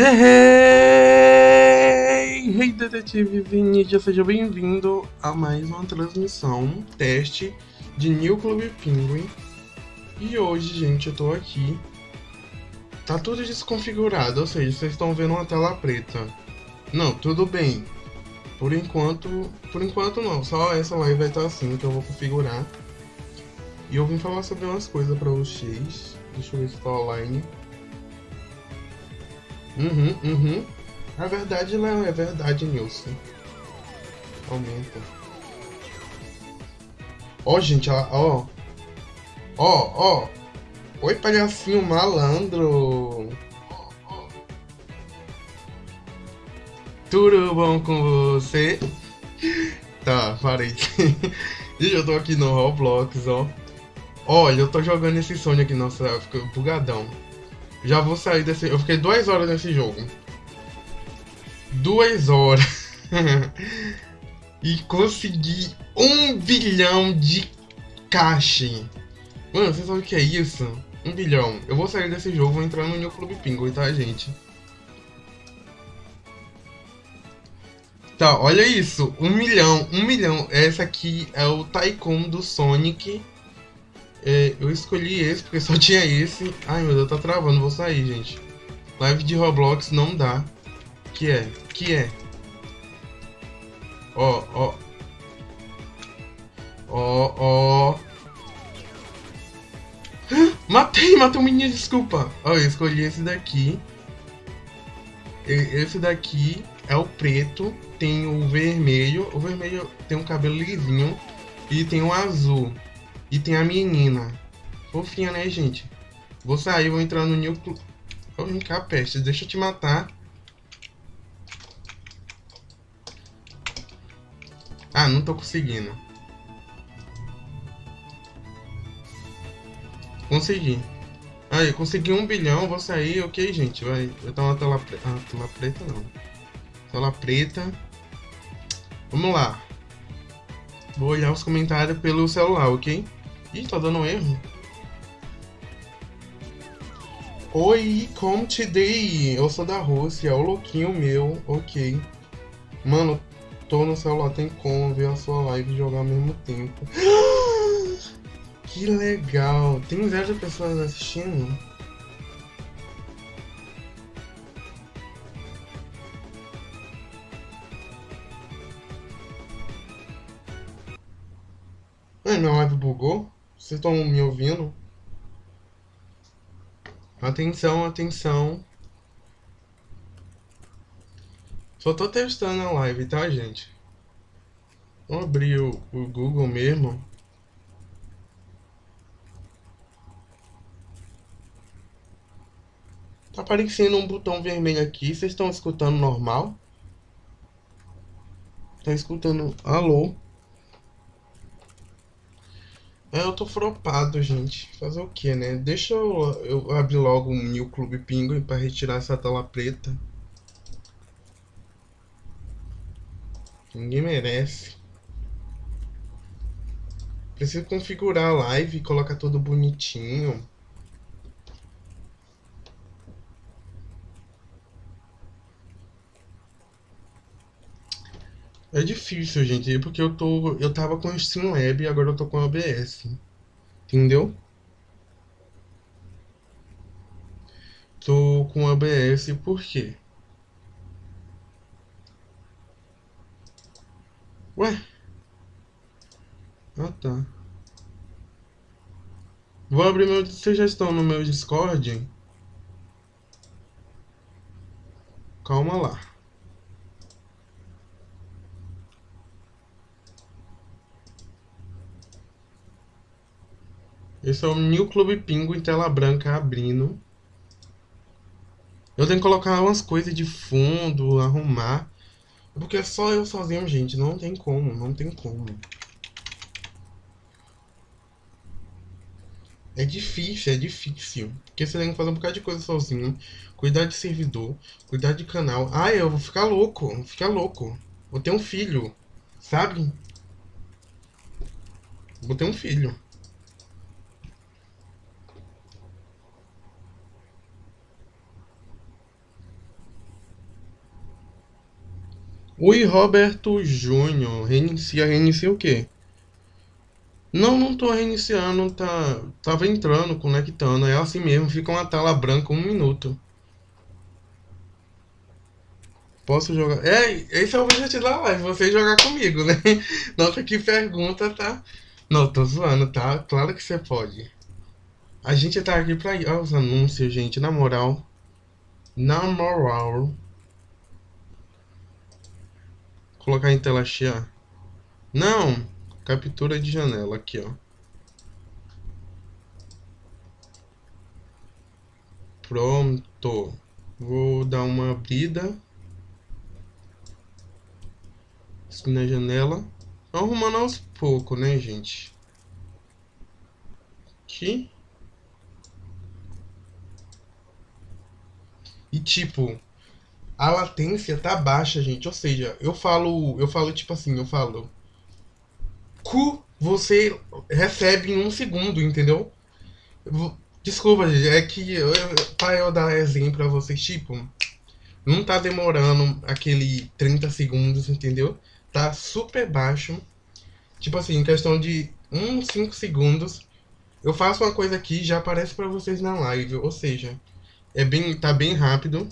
Hey, hey detetive Vinícius, seja bem-vindo a mais uma transmissão, teste de New Club Penguin. E hoje, gente, eu tô aqui. Tá tudo desconfigurado, ou seja, vocês estão vendo uma tela preta. Não, tudo bem. Por enquanto, por enquanto não, só essa live vai estar assim, que eu vou configurar. E eu vim falar sobre umas coisas pra vocês. Deixa eu ver se tá online. Uhum, uhum. É verdade, Léo, é verdade, Nilson. Aumenta. Ó, oh, gente, ó. Ó, ó. Oi, palhacinho malandro. Tudo bom com você? Tá, parei. Gente, eu tô aqui no Roblox, ó. Olha, eu tô jogando esse Sonic aqui, nossa, eu fico bugadão. Já vou sair desse... Eu fiquei duas horas nesse jogo. Duas horas. e consegui um bilhão de caixa. Mano, você sabe o que é isso? Um bilhão. Eu vou sair desse jogo, vou entrar no New Club Penguin, tá, gente? Tá, olha isso. Um milhão. Um milhão. Essa aqui é o Tycoon do Sonic. É, eu escolhi esse porque só tinha esse. Ai meu Deus, tá travando, vou sair, gente. Live de Roblox não dá. Que é? Que é? Ó, ó. Ó, ó. Matei, matei um menino, desculpa. Ó, eu escolhi esse daqui. Esse daqui é o preto, tem o vermelho. O vermelho tem um cabelo lisinho. E tem o azul. E tem a menina. Fofinha, né, gente? Vou sair, vou entrar no New Club. Ô, vem peste. Deixa eu te matar. Ah, não tô conseguindo. Consegui. Aí, consegui um bilhão, vou sair, ok, gente. Vai, vai dar uma tela preta. Ah, tela preta não. Tela preta. Vamos lá. Vou olhar os comentários pelo celular, ok? Ih, tá dando erro. Oi, como te dei? Eu sou da Rússia, o louquinho meu, ok. Mano, tô no celular, tem como ver a sua live e jogar ao mesmo tempo. Que legal! Tem zero pessoas assistindo? Ai, minha live bugou? Vocês estão me ouvindo? Atenção, atenção. Só tô testando a live, tá, gente? Vou abrir o, o Google mesmo. Tá aparecendo um botão vermelho aqui. Vocês estão escutando normal? Tá escutando? Alô? É, eu tô fropado, gente. Fazer o que, né? Deixa eu, eu abrir logo um New Clube Penguin pra retirar essa tela preta. Ninguém merece. Preciso configurar a live, colocar tudo bonitinho. É difícil, gente, porque eu tô. Eu tava com o Streamlab e agora eu tô com o OBS. Entendeu? Tô com o OBS por quê? Ué? Ah tá. Vou abrir meu. Vocês já estão no meu Discord? Calma lá. Esse é o New Club Pingo em tela branca abrindo. Eu tenho que colocar umas coisas de fundo, arrumar. Porque é só eu sozinho, gente. Não tem como, não tem como. É difícil, é difícil. Porque você tem que fazer um bocado de coisa sozinho. Cuidar de servidor, cuidar de canal. Ah, eu vou ficar louco, vou ficar louco. Vou ter um filho, sabe? Vou ter um filho. Oi, Roberto Júnior. Reinicia, reinicia o quê? Não, não tô reiniciando, tá, tava entrando, conectando, é assim mesmo, fica uma tela branca um minuto. Posso jogar? É, esse é o objetivo da live, você jogar comigo, né? Nossa, que pergunta, tá? Não, tô zoando, tá? Claro que você pode. A gente tá aqui pra... Olha os anúncios, gente, na moral. Na moral. Colocar em tela cheia. Não! Captura de janela aqui, ó. Pronto. Vou dar uma abrida. Aqui na janela. Arrumando aos poucos, né, gente? Aqui. E tipo, a latência tá baixa, gente. Ou seja, eu falo, eu falo tipo assim, eu falo cu você recebe em um segundo, entendeu? Desculpa, gente, é que eu, para eu dar exemplo pra vocês, tipo, não tá demorando aquele 30 segundos, entendeu? Tá super baixo. Tipo assim, em questão de uns 5 segundos, eu faço uma coisa aqui e já aparece pra vocês na live. Ou seja, é bem, tá bem rápido.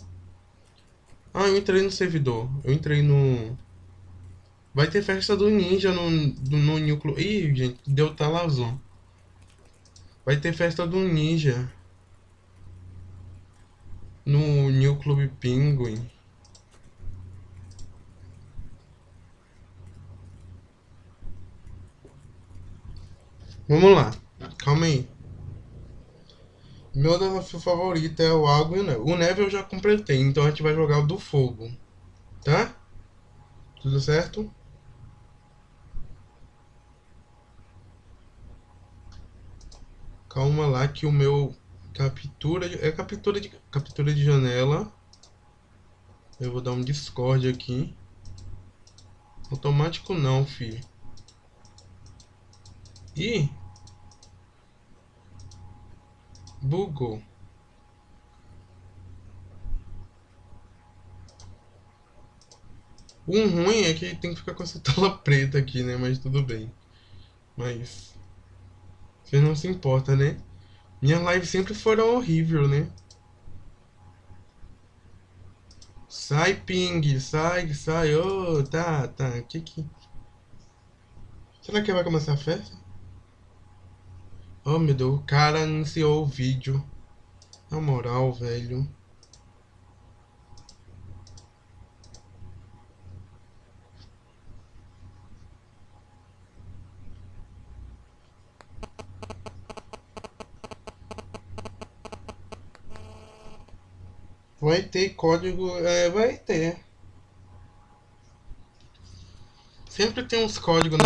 Ah, eu entrei no servidor. Eu entrei no Vai ter festa do ninja no, no núcleo. Ih, gente, deu talazão. Vai ter festa do ninja. No New Club Penguin. Vamos lá. Calma aí. Meu desafio favorito é o água e o neve. O neve eu já completei, então a gente vai jogar o do fogo. Tá? Tudo certo? Calma lá que o meu captura é captura de captura de janela. Eu vou dar um Discord aqui. Automático não, filho. Ih! Bugou. O ruim é que tem que ficar com essa tela preta aqui, né? Mas tudo bem. Mas vocês não se importam, né? Minhas lives sempre foram horrível, né? Sai, ping, sai, sai. Ô, oh, tá, tá. Que que... Será que vai começar a festa? Oh, meu Deus. O cara anunciou o vídeo. Na moral, velho. Vai ter código, é, vai ter. Sempre tem uns códigos, né?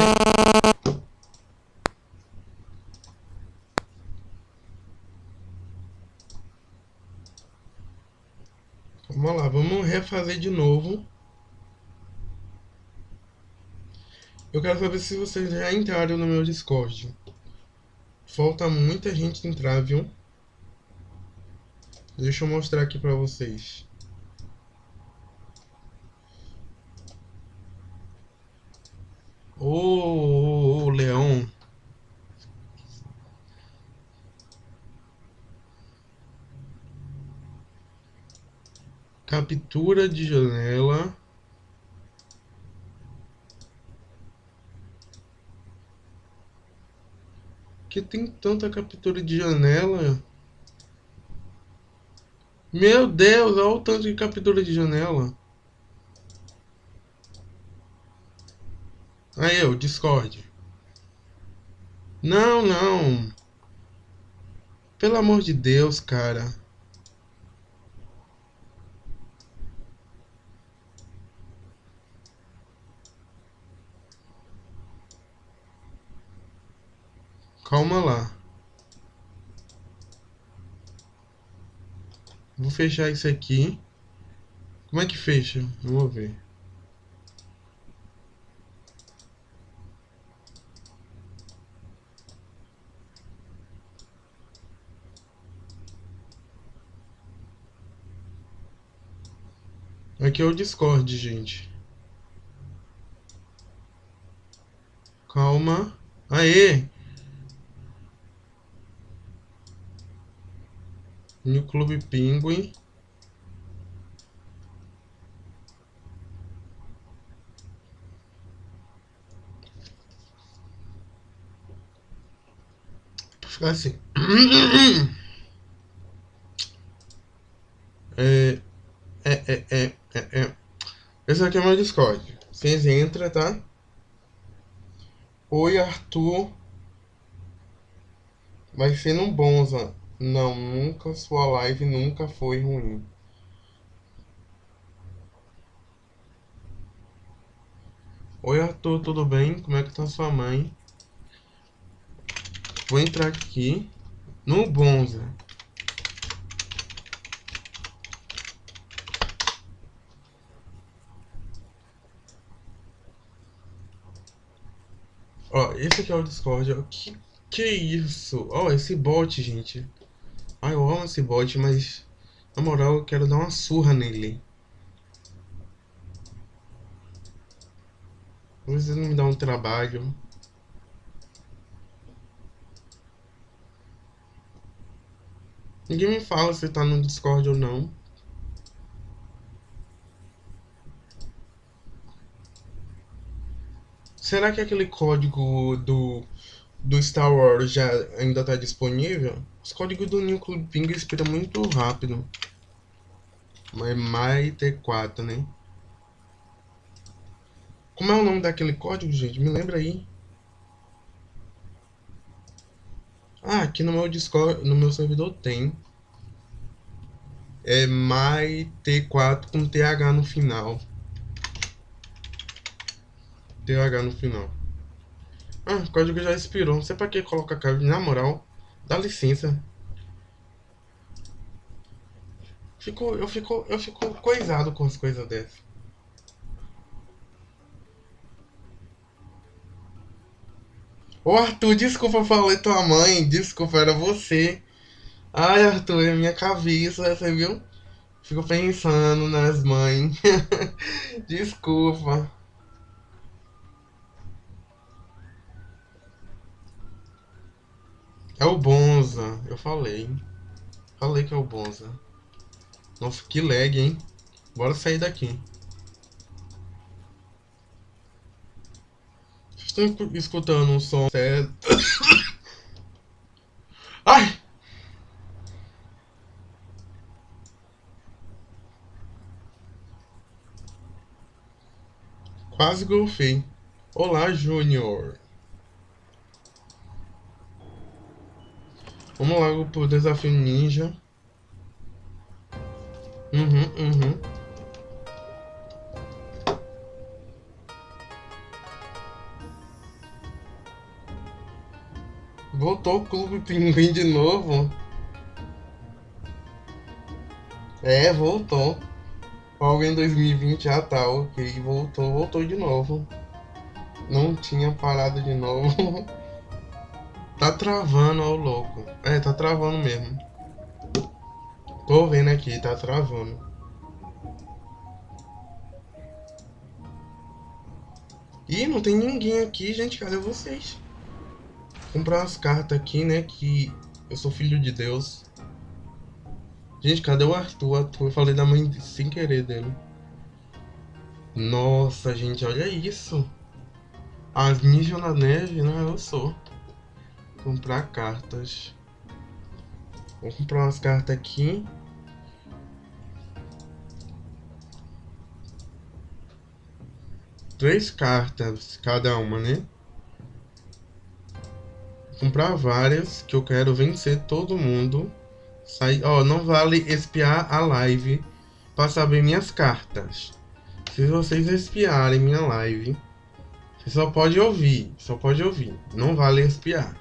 Vamos lá, refazer de novo. Eu quero saber se vocês já entraram no meu Discord. Falta muita gente entrar, viu? Deixa eu mostrar aqui para vocês. Ô, ô, ô, leão. Captura de janela. Que tem tanta captura de janela? Meu Deus, olha o tanto de captura de janela. Aí eu, Discord. Não, não. Pelo amor de Deus, cara. Calma lá. Vou fechar isso aqui. Como é que fecha? Vamos ver. Aqui é o Discord, gente. Calma. Aê! No Clube Pinguim. Ficar assim. É, é, é, é, é, é. Esse aqui é meu Discord. Vocês entram, tá? Oi, Arthur. Vai ser no Bonza. Não, nunca. Sua live nunca foi ruim. Oi, Arthur, tudo bem? Como é que tá sua mãe? Vou entrar aqui no Bonza. Ó, esse aqui é o Discord. Ó. Que que isso? Ó, esse bot, gente. Ai, eu amo esse bot, mas na moral eu quero dar uma surra nele. Às vezes não me dá um trabalho. Ninguém me fala se tá no Discord ou não. Será que aquele código do, do Star Wars já ainda tá disponível? Os códigos do New Club Ping expiram muito rápido. Mas mais T4, né? Como é o nome daquele código, gente? Me lembra aí. Ah, aqui no meu Discord, no meu servidor tem. É mais T4 com TH no final. TH no final. Ah, o código já expirou. Não sei pra que coloca cabo. Na moral, dá licença. Fico, eu fico, eu fico coisado com as coisas dessas. Ô Arthur, desculpa, falei tua mãe. Desculpa, era você. Ai, Arthur, é minha cabeça, você viu? Fico pensando nas mães. desculpa. É o Bonza, eu falei. Falei que é o Bonza. Nossa, que lag, hein? Bora sair daqui. Vocês estão escutando um som sério? Ai! Quase golfei. Olá, Júnior. Vamos logo pro desafio ninja. Uhum, uhum. Voltou o Clube Pinguim de novo. É, voltou. Algo em 2020, ah tá, ok. Voltou, voltou de novo. Não tinha parado de novo. Tá travando, ó, louco. É, tá travando mesmo. Tô vendo aqui, tá travando. Ih, não tem ninguém aqui, gente. Cadê vocês? Vou comprar umas cartas aqui, né? Que eu sou filho de Deus. Gente, cadê o Arthur? Arthur? Eu falei da mãe sem querer dele. Nossa, gente, olha isso. As ninjas na neve, né? Eu sou. Comprar cartas. Vou comprar umas cartas aqui. Três cartas cada uma, né? Vou comprar várias, que eu quero vencer todo mundo. Sai... Ó, não vale espiar a live para saber minhas cartas. Se vocês espiarem minha live, você só pode ouvir, só pode ouvir. Não vale espiar.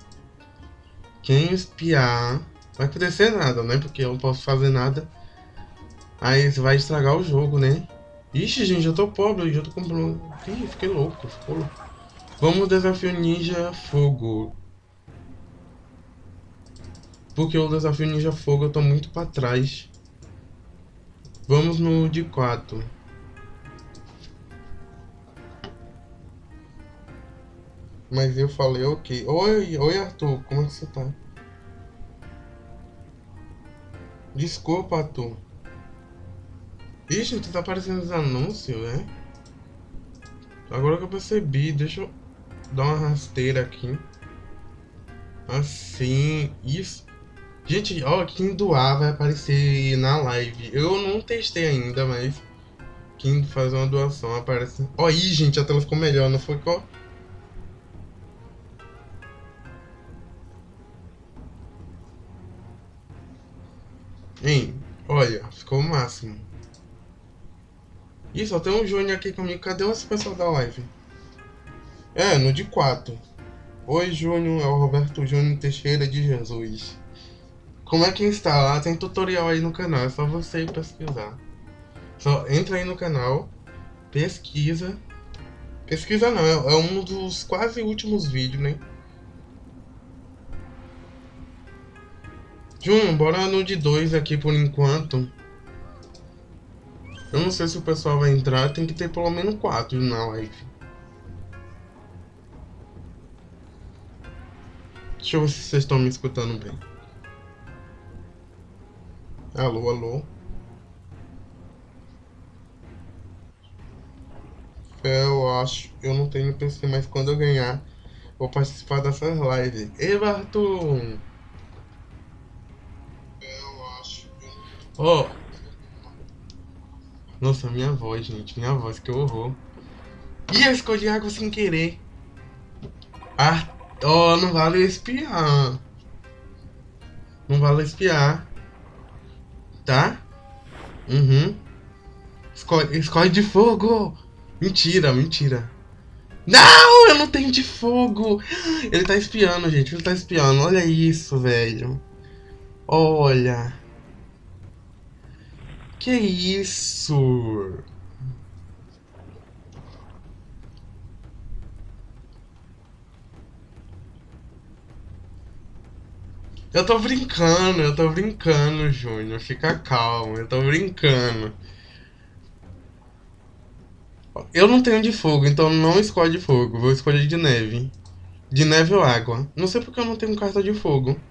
Quem espiar vai acontecer nada, né? Porque eu não posso fazer nada. Aí vai estragar o jogo, né? Ixi, gente, eu tô pobre, já tô comprando. Ih, fiquei louco, ficou louco. Vamos desafio Ninja Fogo. Porque o desafio Ninja Fogo eu tô muito pra trás. Vamos no de 4. Mas eu falei ok. Oi, oi Arthur, como é que você tá? Desculpa, Arthur. Ixi, tu tá aparecendo os anúncios, né? Agora que eu percebi, deixa eu dar uma rasteira aqui. Assim, isso. Gente, ó, quem doar vai aparecer na live. Eu não testei ainda, mas quem faz uma doação aparece. Ó, aí, gente, a tela ficou melhor, não foi? Qual? Ficou o máximo. Ih, só tem um Júnior aqui comigo. Cadê esse pessoal da live? É, no de 4. Oi, Júnior. É o Roberto Júnior Teixeira de Jesus. Como é que instala? Tem tutorial aí no canal. É só você ir pesquisar. Só entra aí no canal. Pesquisa. Pesquisa não. É, é um dos quase últimos vídeos, né? Júnior, bora no de 2 aqui por enquanto. Eu não sei se o pessoal vai entrar, tem que ter pelo menos quatro na live. Deixa eu ver se vocês estão me escutando bem. Alô, alô. Eu acho, eu não tenho PC, mas quando eu ganhar, vou participar dessas lives. Ei, Barton! Eu acho. Ó, oh, nossa, minha voz, gente. Minha voz, que horror. Ih, eu escolhi água sem querer. Ah, oh, não vale espiar. Não vale espiar. Tá? Uhum. Escolhe, escolhe de fogo. Mentira, mentira. Não, eu não tenho de fogo. Ele tá espiando, gente. Ele tá espiando. Olha isso, velho. Olha. Que isso? Eu tô brincando, eu tô brincando, Júnior. Fica calmo, eu tô brincando. Eu não tenho de fogo, então não escolhe de fogo. Vou escolher de neve. De neve ou água. Não sei porque eu não tenho carta de fogo.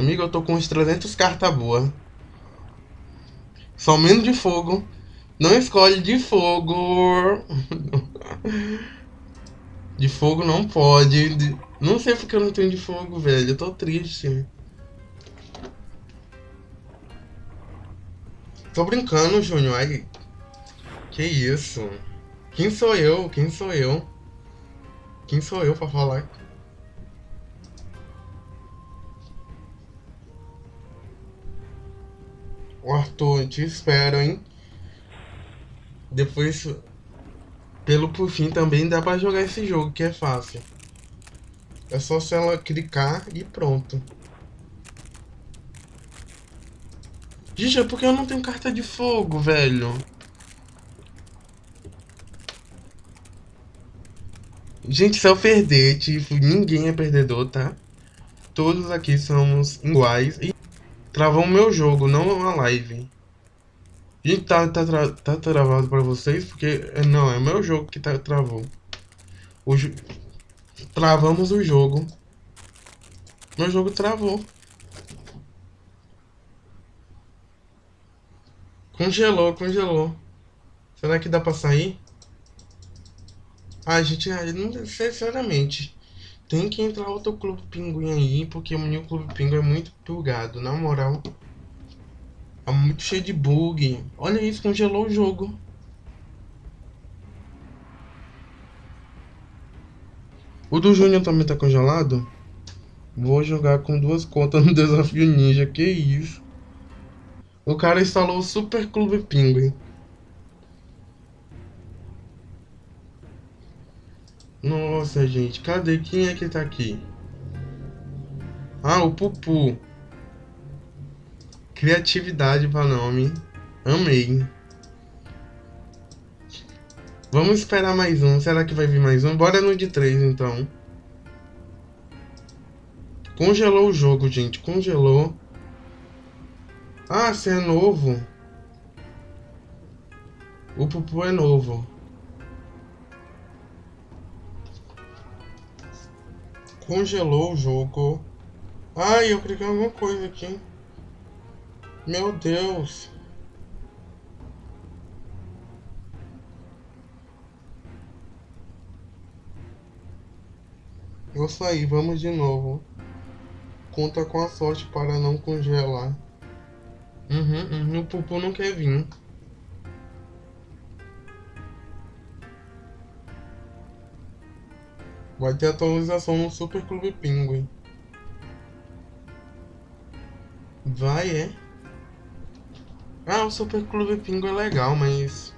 Amigo, eu tô com uns 300 cartas boas. Só menos de fogo. Não escolhe de fogo. De fogo não pode. Não sei porque eu não tenho de fogo, velho. Eu tô triste. Tô brincando, Júnior. Ai, que isso? Quem sou eu? Quem sou eu? Quem sou eu pra falar? O Arthur, te espero, hein? Depois, pelo por fim, também dá pra jogar esse jogo, que é fácil. É só se ela clicar e pronto. Gente, é porque eu não tenho carta de fogo, velho. Gente, se eu perder, tipo, ninguém é perdedor, tá? Todos aqui somos iguais. E Travou o meu jogo, não a live. Gente, tá, tá, tra tá travado pra vocês? Porque, é, não, é o meu jogo que tá, travou. O. Travamos o jogo. Meu jogo travou. Congelou, congelou. Será que dá pra sair? Ah, gente, não, sinceramente. Tem que entrar outro Clube Pinguim aí, porque o meu Clube Pinguim é muito bugado, na moral. É muito cheio de bug. Olha isso, congelou o jogo. O do Júnior também tá congelado? Vou jogar com duas contas no Desafio Ninja, que isso. O cara instalou o Super Clube Pinguim. Nossa, gente, cadê? Quem é que tá aqui? Ah, o Pupu. Criatividade para nome. Amei. Vamos esperar mais um. Será que vai vir mais um? Bora no de 3, então. Congelou o jogo, gente. Congelou. Ah, você é novo. O Pupu é novo. Congelou o jogo. Ai, eu cliquei alguma coisa aqui. Meu Deus. Vou sair, vamos de novo. Conta com a sorte para não congelar. Uhum, uhum, o Pupu não quer vir. Vai ter atualização no Super Clube Penguin. Vai, é? Ah, o Super Clube Penguin é legal, mas...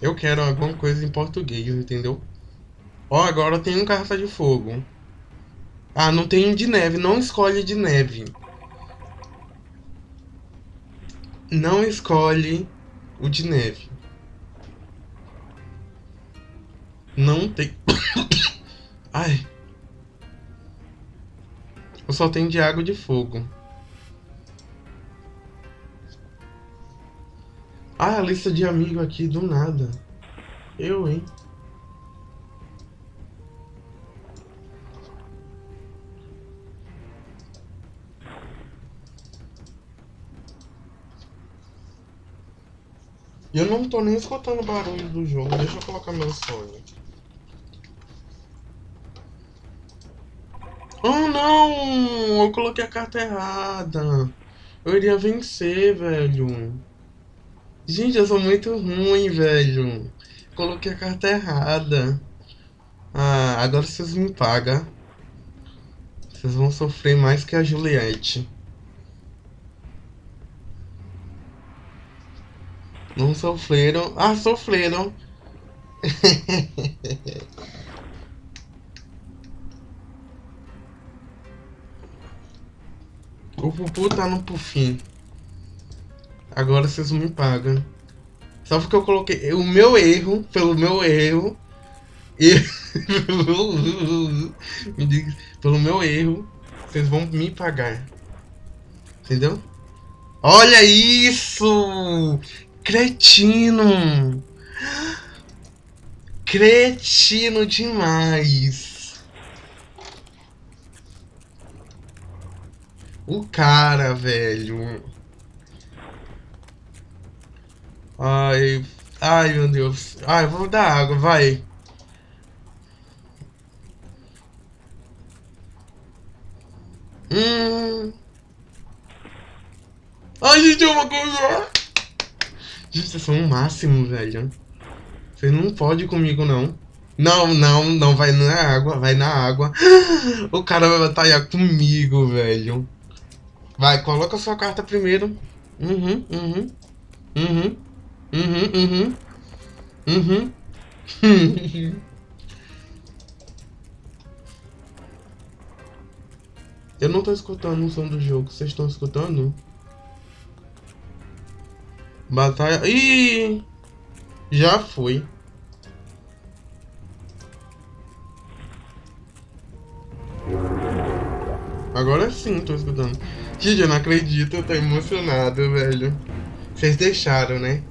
Eu quero alguma coisa em português, entendeu? Ó, agora tem um carta de fogo. Ah, não tem de neve. Não escolhe de neve. Não escolhe o de neve. Não tem... Ai. Eu só tenho de água de fogo. Ah, a lista de amigo aqui do nada. Eu, hein? Eu não tô nem escutando o barulho do jogo. Deixa eu colocar meu sonho. Oh não! Eu coloquei a carta errada. Eu iria vencer, velho. Gente, eu sou muito ruim, velho. Coloquei a carta errada. Ah, agora vocês me pagam. Vocês vão sofrer mais que a Juliette. Não sofreram. Ah, sofreram. o Pupu tá no Pufim. Agora vocês me pagam. Só porque eu coloquei o meu erro, pelo meu erro. E... me diga, pelo meu erro, vocês vão me pagar. Entendeu? Olha isso! Cretino! Cretino demais! O cara, velho. Ai, ai meu Deus. Ai, vou dar água, vai. Hum. Ai, gente, é uma coisa. Gente, vocês são o máximo, velho. Você não pode comigo, não. Não, não, não vai na água, vai na água. O cara vai batalhar comigo, velho. Vai, coloca sua carta primeiro. Uhum, uhum. Uhum. Uhum, uhum. Uhum. Eu não tô escutando o som do jogo. Vocês estão escutando? Batalha... Ih! Já foi. Agora sim, tô escutando. Gente, eu não acredito, eu tô emocionado, velho. Vocês deixaram, né?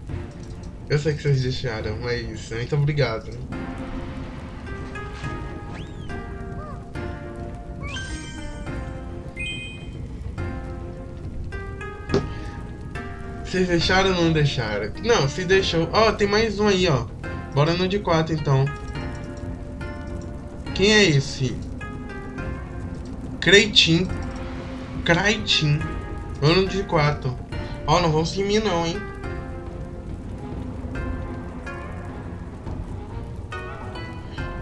Eu sei que vocês deixaram, mas muito obrigado. Vocês deixaram ou não deixaram? Não, se deixou. Ó, oh, tem mais um aí, ó. Bora no de 4 então. Quem é esse? Creitin. Craitin. Vamos no de 4. Ó, oh, não vamos em mim não, hein.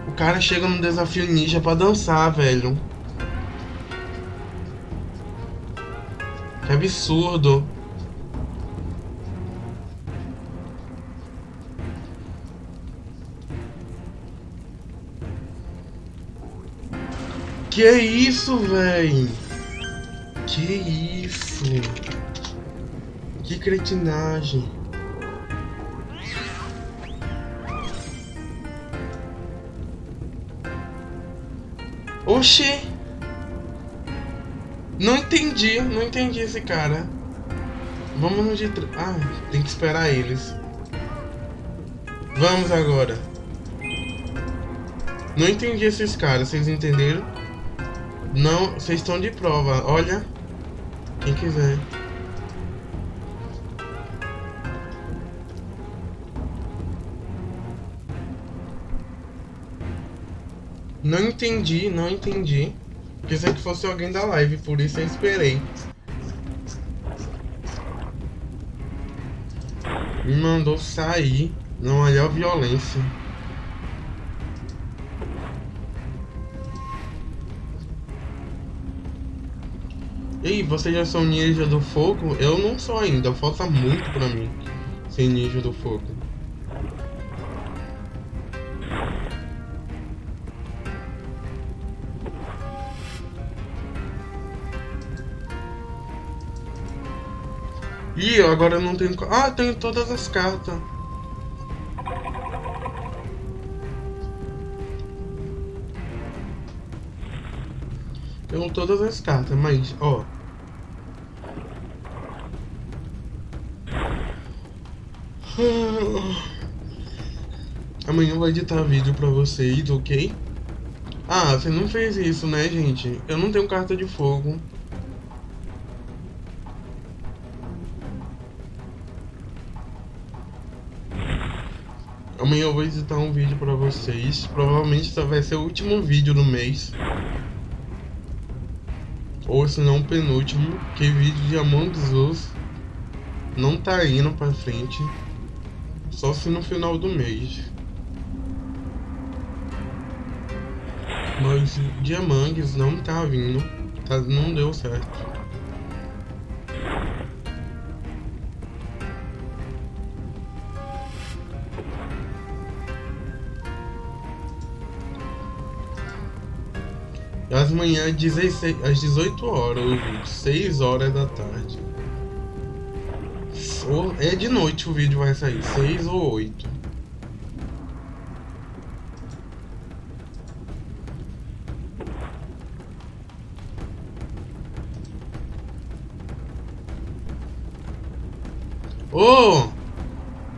O cara chega no desafio ninja pra dançar, velho. Que absurdo. Que isso, véi? Que isso? Que cretinagem. Oxi! Não entendi, não entendi esse cara. Vamos no de... Ah, tem que esperar eles. Vamos agora. Não entendi esses caras, vocês entenderam? Não, vocês estão de prova. Olha. Quem quiser. Não entendi, não entendi. Pensei que fosse alguém da live, por isso eu esperei. Me mandou sair. Não olhar violência. Ei, vocês já são ninja do fogo? Eu não sou ainda, falta muito pra mim ser ninja do fogo. Ih, agora eu não tenho... Ah, tenho todas as cartas. Tenho todas as cartas, mas, ó... Amanhã eu vou editar vídeo pra vocês, ok? Ah, você não fez isso, né, gente? Eu não tenho carta de fogo. Amanhã eu vou editar um vídeo pra vocês. Provavelmente vai ser o último vídeo do mês. Ou se não o penúltimo. Que vídeo de Among Us não tá indo pra frente. Só se no final do mês. Among Us não tá vindo. Tá, não deu certo. As manhãs 16, às 18 horas o vídeo, 6 horas da tarde. é de noite o vídeo vai sair, 6 ou 8. Oh,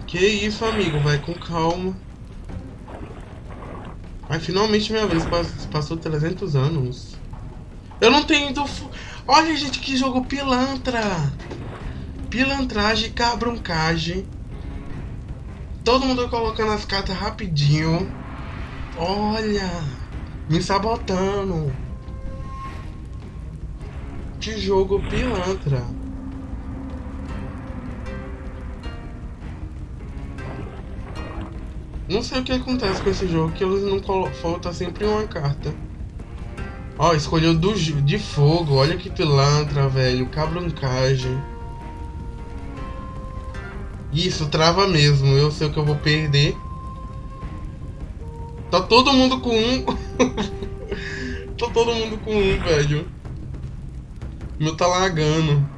que isso, amigo? Vai com calma. Mas finalmente minha vez passou 300 anos. Eu não tenho ido... Olha, gente, que jogo pilantra. Pilantragem, cabroncagem. Todo mundo colocando as cartas rapidinho. Olha. Me sabotando. Que jogo pilantra. Não sei o que acontece com esse jogo, que eles não falta sempre uma carta. Ó, escolheu do, de fogo, olha que pilantra, velho, cabroncagem. Isso, trava mesmo, eu sei o que eu vou perder. Tá todo mundo com um. tá todo mundo com um, velho. Meu tá lagando.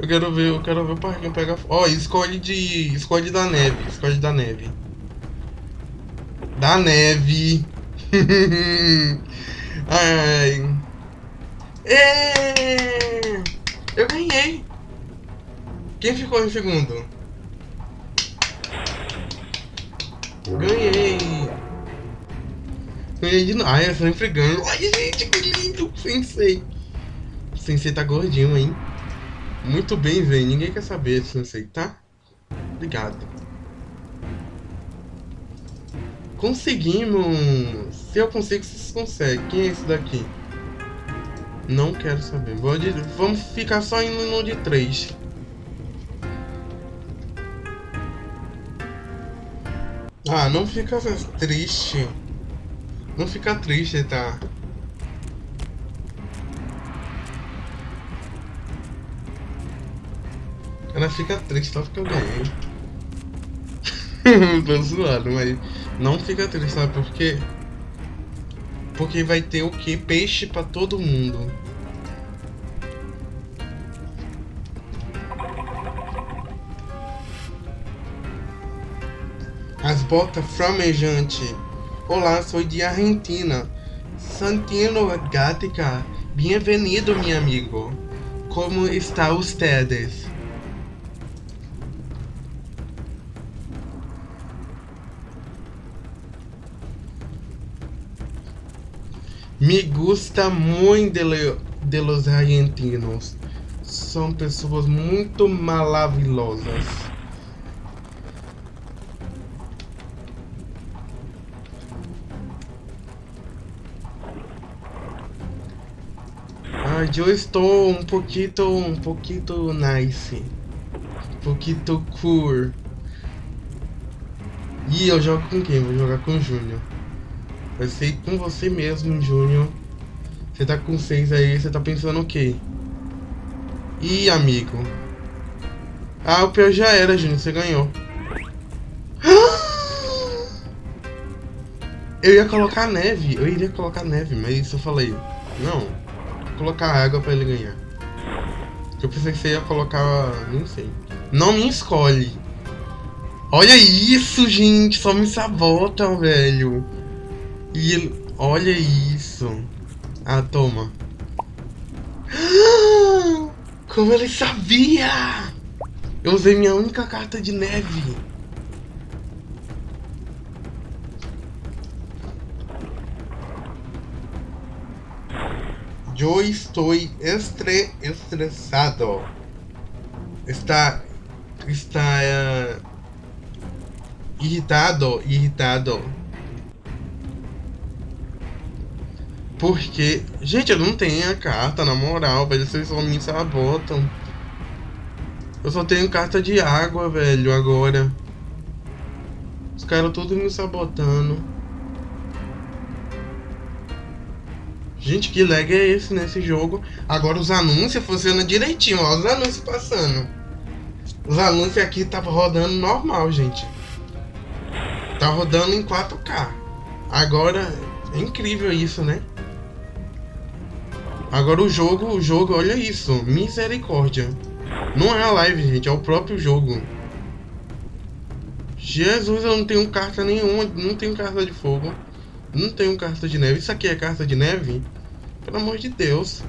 Eu quero ver, eu quero ver o parquinho pegar. Ó, oh, escolhe de. Escolhe da neve. Escolhe da neve. Da neve. Ai. É... Eu ganhei. Quem ficou em segundo? Ganhei. Ganhei de novo. Ai, eu sempre ganho. Ai, gente, que lindo. Sensei. Sensei tá gordinho, hein? Muito bem, velho. Ninguém quer saber, Sensei, tá? Obrigado. Conseguimos! Se eu consigo, vocês conseguem. Quem é esse daqui? Não quero saber. De... Vamos ficar só indo no de 3. Ah, não fica triste. Não fica triste, tá? Ela fica triste só porque eu ganhei. Tô zoando, mas não fica triste, sabe por quê? Porque vai ter o que? Peixe pra todo mundo. As botas flamejante. Olá, sou de Argentina. Santino Gatica. Bem-vindo, meu amigo. Como está ustedes? Me gusta muito de, de los argentinos. São pessoas muito maravilhosas. Ah, eu estou um pouquinho, um pouquinho nice. Um pouquinho cool. E eu jogo com quem? Vou jogar com o Júnior. Vai ser com você mesmo, Júnior. Você tá com seis aí, você tá pensando o quê? Ih, amigo. Ah, o pior já era, Júnior. Você ganhou. Eu ia colocar neve. Eu iria colocar neve, mas eu falei... Não. Vou colocar água pra ele ganhar. Eu pensei que você ia colocar... Não sei. Não me escolhe. Olha isso, gente. Só me sabotam, velho. E ele... Olha isso. Ah, toma. Como ele sabia! Eu usei minha única carta de neve. Eu estou estre estressado. Está... Está... Uh, irritado, irritado. Porque, gente, eu não tenho a carta, na moral, velho. Vocês só me sabotam. Eu só tenho carta de água, velho, agora. Os caras todos me sabotando. Gente, que lag é esse nesse jogo? Agora os anúncios funcionam direitinho, ó. Os anúncios passando. Os anúncios aqui tava rodando normal, gente. Tá rodando em 4K. Agora, é incrível isso, né? Agora o jogo, o jogo, olha isso. Misericórdia. Não é a live, gente, é o próprio jogo. Jesus, eu não tenho carta nenhuma, não tenho carta de fogo. Não tenho carta de neve. Isso aqui é carta de neve? Pelo amor de Deus.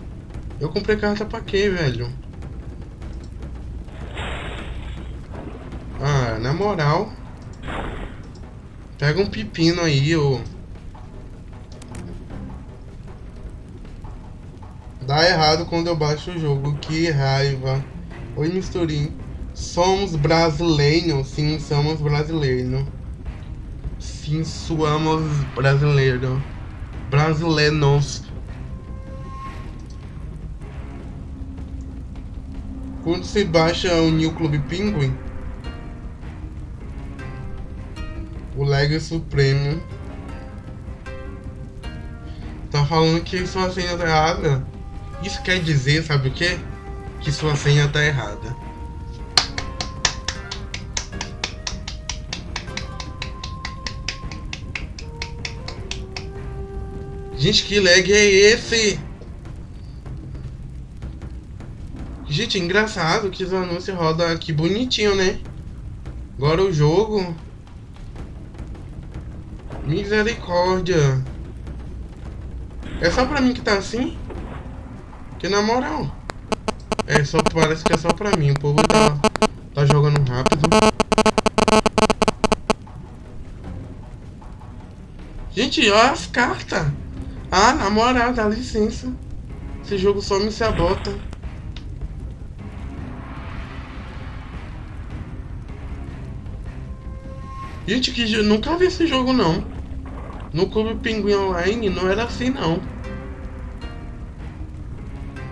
Eu comprei carta pra quê, velho? Ah, na moral. Pega um pepino aí, ô. Dá errado quando eu baixo o jogo, que raiva. Oi, misturinho. Somos brasileiros, sim, somos brasileiros. Sim, somos brasileiros. Brasileiros. Quando se baixa o New Club Penguin, o lag supremo tá falando que sua senha tá errada. Isso quer dizer, sabe o que? Que sua senha tá errada. Gente, que lag é esse? Gente, engraçado que os anúncios rodam aqui bonitinho, né? Agora o jogo... Misericórdia. É só pra mim que tá assim? Que na moral. É só parece que é só pra mim. O povo tá, tá jogando rápido. Gente, olha as cartas. Ah, na moral, dá licença. Esse jogo só me sabota. Gente, que nunca vi esse jogo não. No Clube Pinguim Online não era assim não.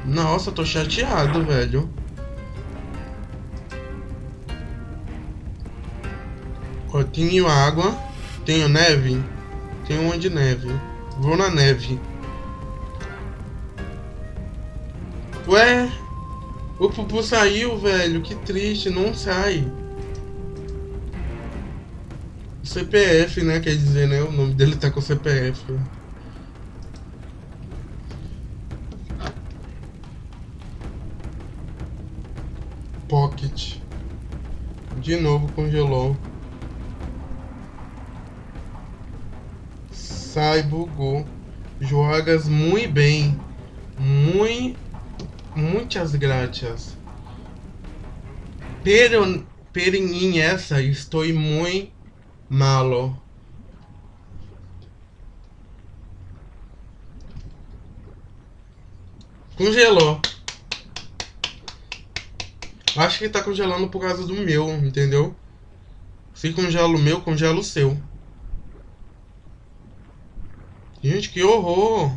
Nossa, tô chateado, velho. Ó, tenho água. Tenho neve. Tenho uma de neve. Vou na neve. Ué? O Pupu saiu, velho. Que triste. Não sai. CPF, né? Quer dizer, né? O nome dele tá com CPF. De novo congelou. Sai, bugou. Jogas muito bem. Muito, muitas graças. Pero, em essa estou muito malo. Congelou. Acho que tá congelando por causa do meu, entendeu? Se congela o meu, congela o seu. Gente, que horror!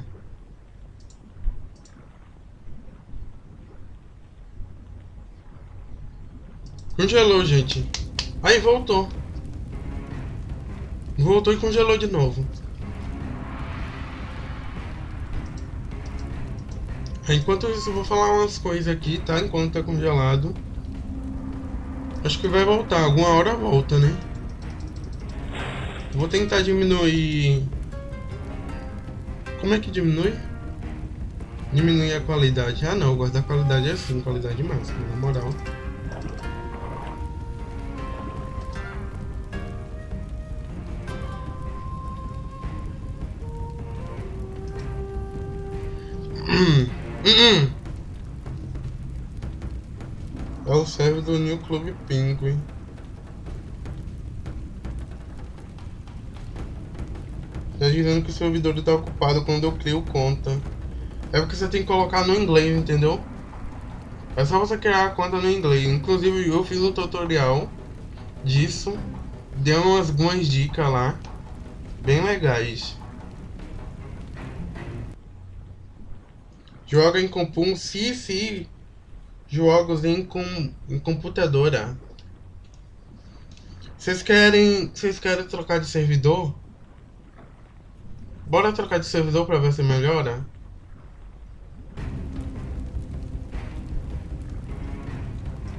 Congelou, gente. Aí, voltou. Voltou e congelou de novo. Enquanto isso, eu vou falar umas coisas aqui, tá? Enquanto tá congelado. Acho que vai voltar. Alguma hora volta, né? Vou tentar diminuir... Como é que diminui? Diminuir a qualidade. Ah, não. Guardar qualidade é assim. Qualidade máxima, na moral. Hum, hum, hum. É o server do New Club Penguin. Tá dizendo que o servidor está ocupado quando eu crio conta. É porque você tem que colocar no inglês, entendeu? É só você criar a conta no inglês. Inclusive eu fiz um tutorial disso. Deu umas algumas dicas lá. Bem legais. Joga em Compum, sim, sim jogos em, com, em computadora. Vocês querem, vocês querem trocar de servidor? Bora trocar de servidor para ver se melhora?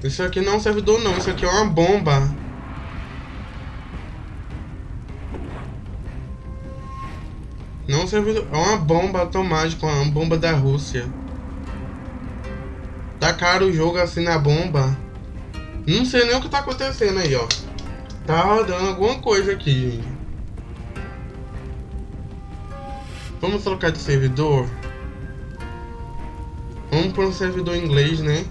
Isso aqui não é um servidor não, isso aqui é uma bomba. Não é servidor, é uma bomba automática, uma bomba da Rússia. Tacaram o jogo assim na bomba. Não sei nem o que tá acontecendo aí, ó. Tá rodando alguma coisa aqui, gente. Vamos trocar de servidor? Vamos para um servidor inglês, né?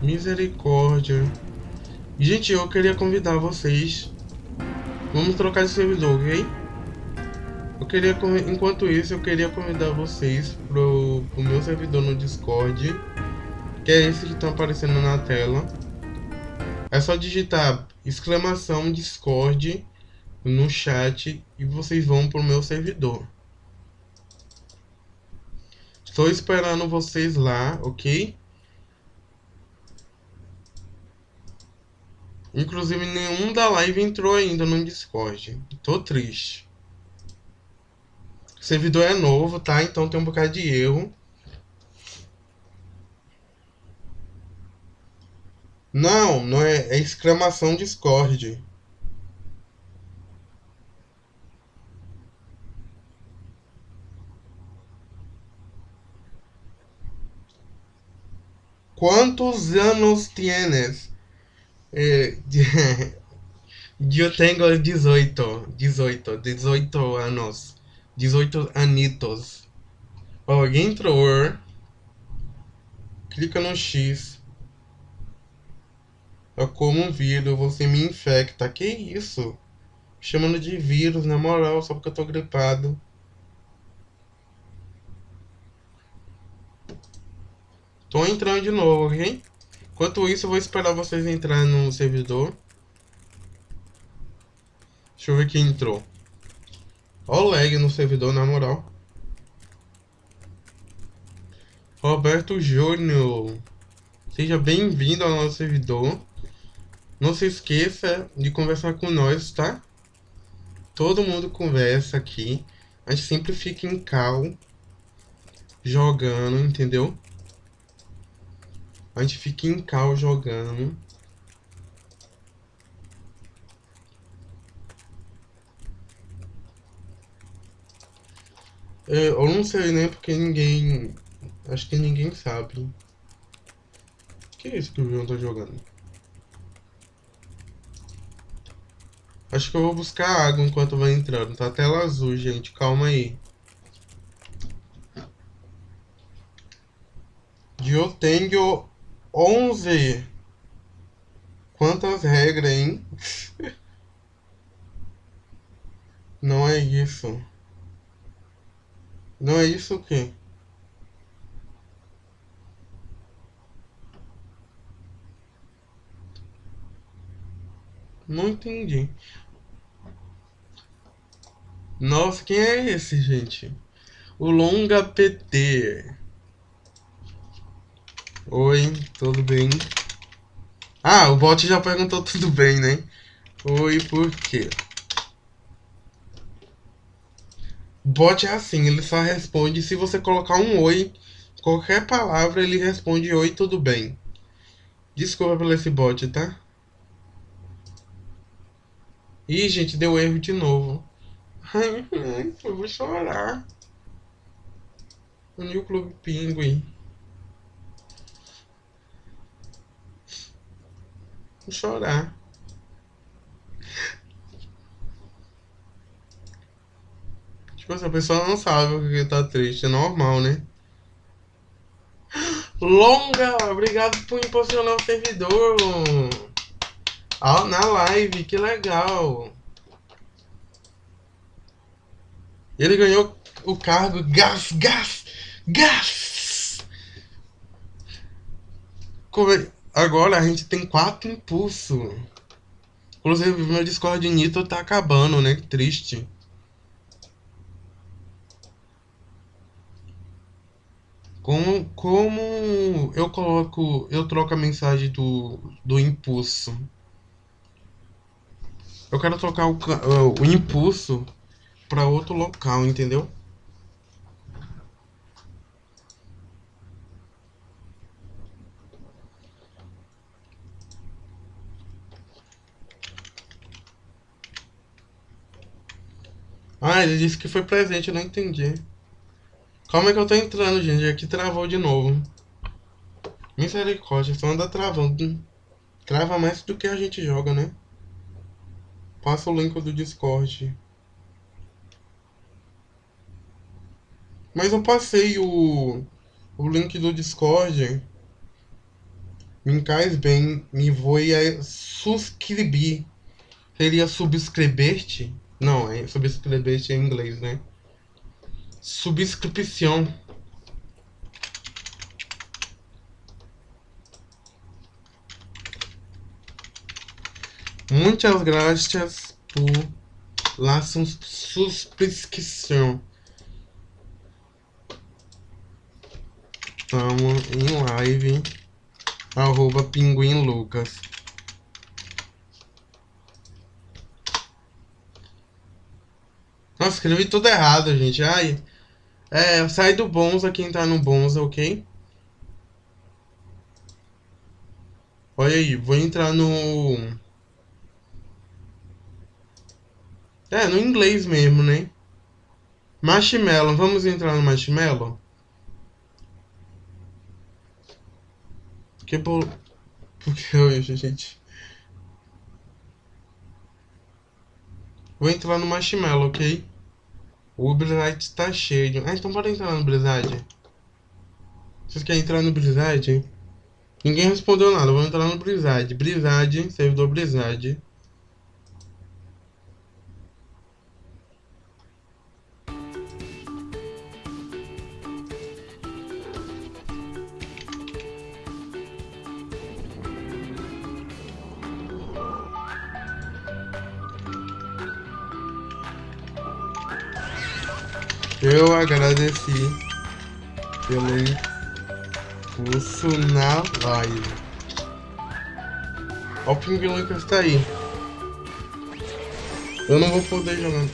Misericórdia. Gente, eu queria convidar vocês. Vamos trocar de servidor, ok? Eu queria, enquanto isso, eu queria convidar vocês pro, pro meu servidor no Discord, que é esse que está aparecendo na tela. É só digitar exclamação Discord no chat e vocês vão pro meu servidor. Estou esperando vocês lá, ok? Inclusive nenhum da live entrou ainda no Discord. Tô triste. O servidor é novo, tá? Então tem um bocado de erro. Não, não é, é exclamação Discord. Quantos anos tienes? Eh, eu tenho 18, 18, 18 anos. 18 anitos. Ó, entrou. Clica no X. É como um vírus, você me infecta. Que isso? Chamando de vírus, na moral, só porque eu tô gripado. Tô entrando de novo, ok? Enquanto isso, eu vou esperar vocês entrarem no servidor. Deixa eu ver quem entrou. Ó o lag no servidor, na moral. Roberto Júnior. Seja bem-vindo ao nosso servidor. Não se esqueça de conversar com nós, tá? Todo mundo conversa aqui. A gente sempre fica em cal. Jogando, entendeu? A gente fica em cal jogando. É, eu não sei, nem Porque ninguém. Acho que ninguém sabe. Que é isso que o João tá jogando? Acho que eu vou buscar água enquanto vai entrando. Tá tela azul, gente. Calma aí. Eu tenho 11. Quantas regras, hein? Não é isso. Não é isso o quê? Não entendi. Nossa, quem é esse, gente? O Longa PT. Oi, tudo bem? Ah, o bot já perguntou tudo bem, né? Oi, por quê? O bot é assim, ele só responde se você colocar um oi, qualquer palavra ele responde oi, tudo bem. Desculpa pelo esse bot, tá? Ih, gente, deu erro de novo. Eu vou chorar. O New Club Pinguim. Vou chorar. Tipo, essa pessoa não sabe o que tá triste, é normal, né? Longa, obrigado por impulsionar o servidor. Ah, na live, que legal. Ele ganhou o cargo Gás, Gás, Gás. É? Agora a gente tem quatro impulsos. Inclusive, meu Discord Nitro tá acabando, né? Triste. Como, como eu coloco, eu troco a mensagem do, do impulso? Eu quero trocar o, o impulso para outro local, entendeu? Ah, ele disse que foi presente, eu não entendi. Calma que eu tô entrando, gente. Aqui travou de novo. Misericórdia, só anda travando. Trava mais do que a gente joga, né? Passa o link do Discord. Mas eu passei o, o link do Discord. Me cais bem, me vou a subscrever. Seria subscrever-te? Não, é subscrever-te em inglês, né? Subscrição. Muitas graças por la subscrição. Estamos em live. Arroba Pinguim Lucas. Nossa, escrevi tudo errado, gente. Ai. É, sai do Bonza quem tá no Bonza, ok? Olha aí, vou entrar no... É, no inglês mesmo, né? Marshmallow, vamos entrar no Marshmallow? Que bolo... Por que hoje, gente? Vou entrar no Marshmallow, ok? O Blizzard tá cheio. Ah, então bora entrar no Blizzard. Vocês querem entrar no Blizzard? Ninguém respondeu nada. Vou entrar no Blizzard. Blizzard, servidor Blizzard. Eu agradeci pelo impulso na live. Olha o Ping Lucas tá aí. Eu não vou poder jogar.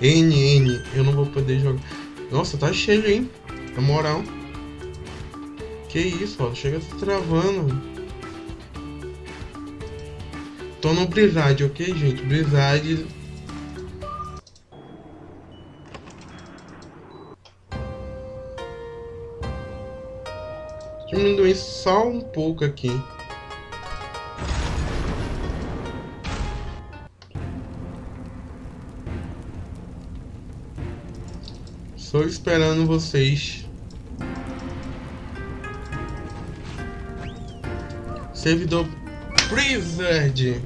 N, N, eu não vou poder jogar. Nossa, tá cheio, hein? Na moral. Que isso, ó. Chega se travando. Tô no Blizzard, ok, gente? Blizzard só um pouco aqui. Estou esperando vocês. Servidor Blizzard.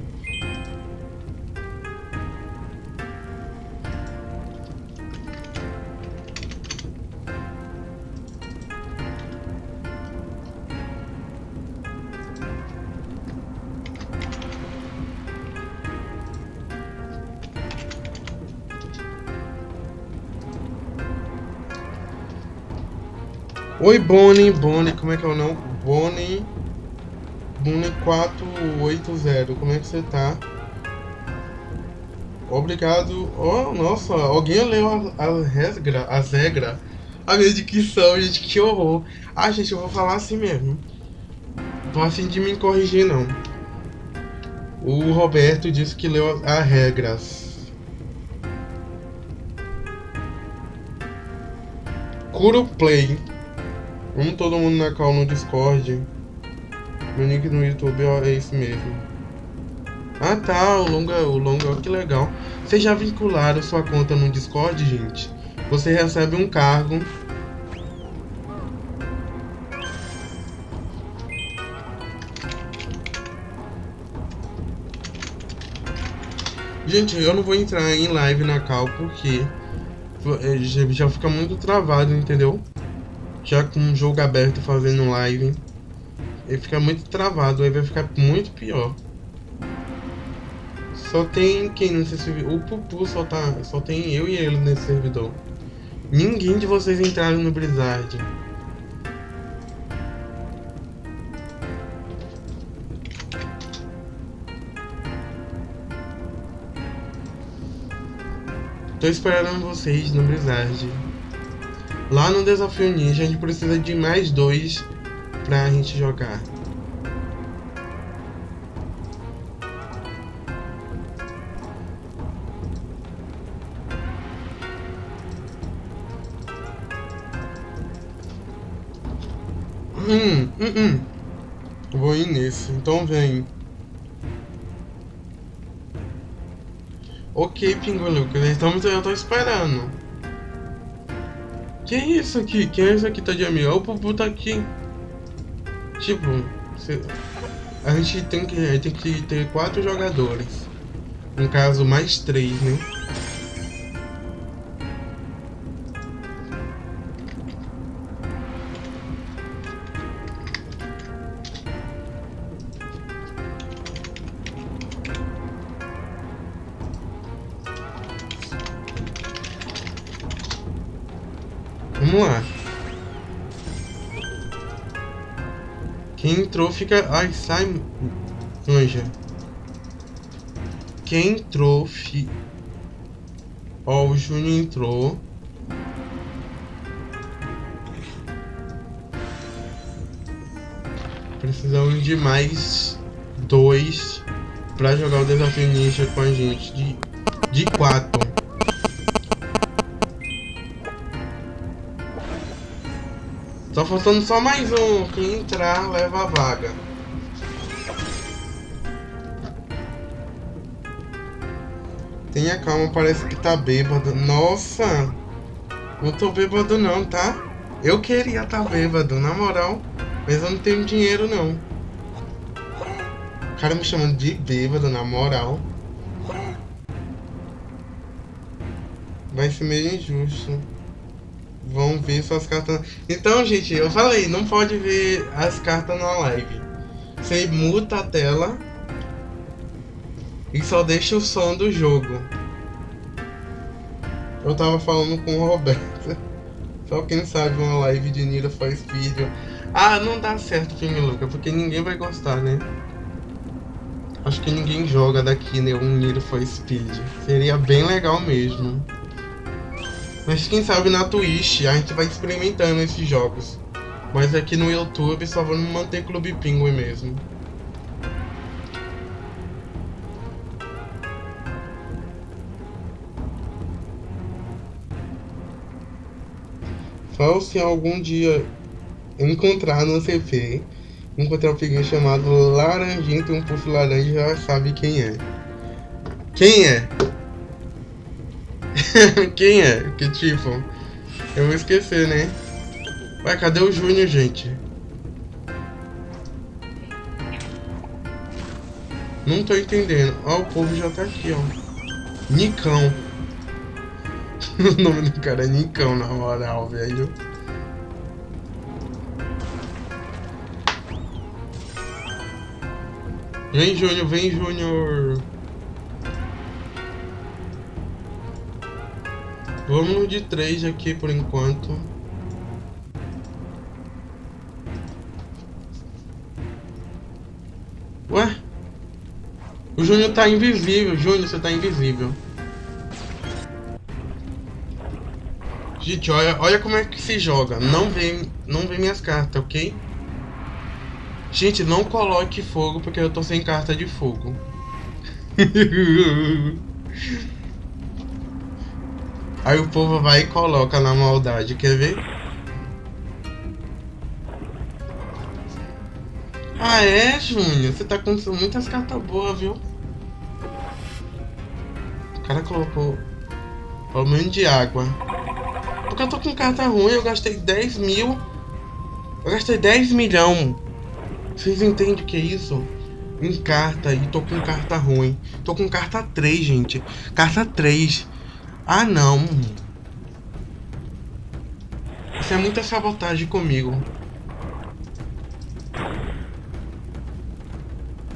Oi, Bonnie, Bonnie, como é que é o nome? Bonnie, Bonnie 480, como é que você tá? Obrigado. Oh, nossa, alguém leu as regras, as regras. A minha dicção, gente, que horror. Ah, gente, eu vou falar assim mesmo. Tô assim de me corrigir, não. O Roberto disse que leu as regras. Curo Play. Vamos todo mundo na call no Discord. Meu nick no YouTube ó, é esse mesmo. Ah tá, o longa, o longa, que legal. Vocês já vincularam sua conta no Discord, gente? Você recebe um cargo. Gente, eu não vou entrar em live na cal porque é, já fica muito travado, entendeu? Já com um jogo aberto fazendo live, ele fica muito travado, aí vai ficar muito pior. Só tem quem nesse servidor? O Pupu só tá. Só tem eu e ele nesse servidor. Ninguém de vocês entraram no Blizzard. Tô esperando vocês no Blizzard. Lá no Desafio Ninja a gente precisa de mais dois pra gente jogar. Hum, hum, hum. Vou ir nesse, então vem. Ok, Pingo Lucas, estamos, eu tô esperando. Quem é isso aqui? Quem é isso aqui tá de amigo? O Pupu tá aqui. Tipo, a gente tem que, tem que ter quatro jogadores. No caso, mais três, né? Fica... Sai... Anja. Quem entrou... Fi... Ó, o Júnior entrou. Precisamos de mais dois para jogar o desafio ninja com a gente de, de quatro. Faltando só mais um. Quem entrar, leva a vaga. Tenha calma, parece que tá bêbado. Nossa! Não tô bêbado não, tá? Eu queria tá bêbado, na moral. Mas eu não tenho dinheiro não. O cara me chamando de bêbado, na moral. Vai ser meio injusto vão ver suas cartas. Então, gente, eu falei, não pode ver as cartas na live. Você muta a tela e só deixa o som do jogo. Eu tava falando com o Roberto. Só quem sabe uma live de Nira faz vídeo. Ah, não dá certo, King Luca, porque ninguém vai gostar, né? Acho que ninguém joga daqui, né? Um Niro for Speed. Seria bem legal mesmo. Mas quem sabe na Twitch a gente vai experimentando esses jogos. Mas aqui no YouTube só vamos manter Clube Penguin mesmo. Só se algum dia encontrar no CP, encontrar um pinguim chamado Laranjinho, tem um puff laranja, já sabe quem é. Quem é? Quem é? Que tipo? Eu vou esquecer, né? Ué, cadê o Júnior, gente? Não tô entendendo. Ó, o povo já tá aqui, ó. Nicão. o nome do cara é Nicão, na moral, velho. Vem, Júnior, vem, Júnior. Vamos de três aqui por enquanto. Ué? O Júnior tá invisível. Júnior, você tá invisível. Gente, olha, olha como é que se joga. Não vê, não vê minhas cartas, ok? Gente, não coloque fogo porque eu tô sem carta de fogo. Aí o povo vai e coloca na maldade, quer ver? Ah é, Júnior? Você tá com muitas cartas boas, viu? O cara colocou pelo menos de água. Porque eu tô com carta ruim, eu gastei 10 mil. Eu gastei 10 milhão vocês entendem o que é isso? Em carta e tô com carta ruim. Tô com carta 3, gente. Carta 3. Ah, não. Isso é muita sabotagem comigo.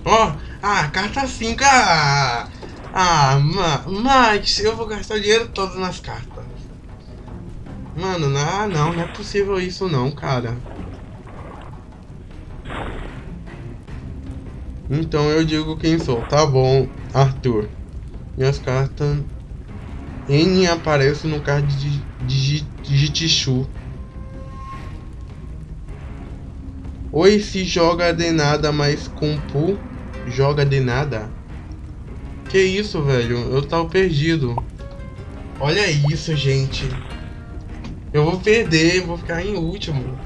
Ó, oh, ah, carta 5. Ah, ah mas eu vou gastar o dinheiro todo nas cartas. Mano, não, não, não é possível isso não, cara. Então eu digo quem sou. Tá bom, Arthur. Minhas cartas. N aparece no card de, de, de Tichu. Oi, se joga de nada, mas com pu joga de nada. Que isso, velho? Eu tava perdido. Olha isso, gente. Eu vou perder, vou ficar em último.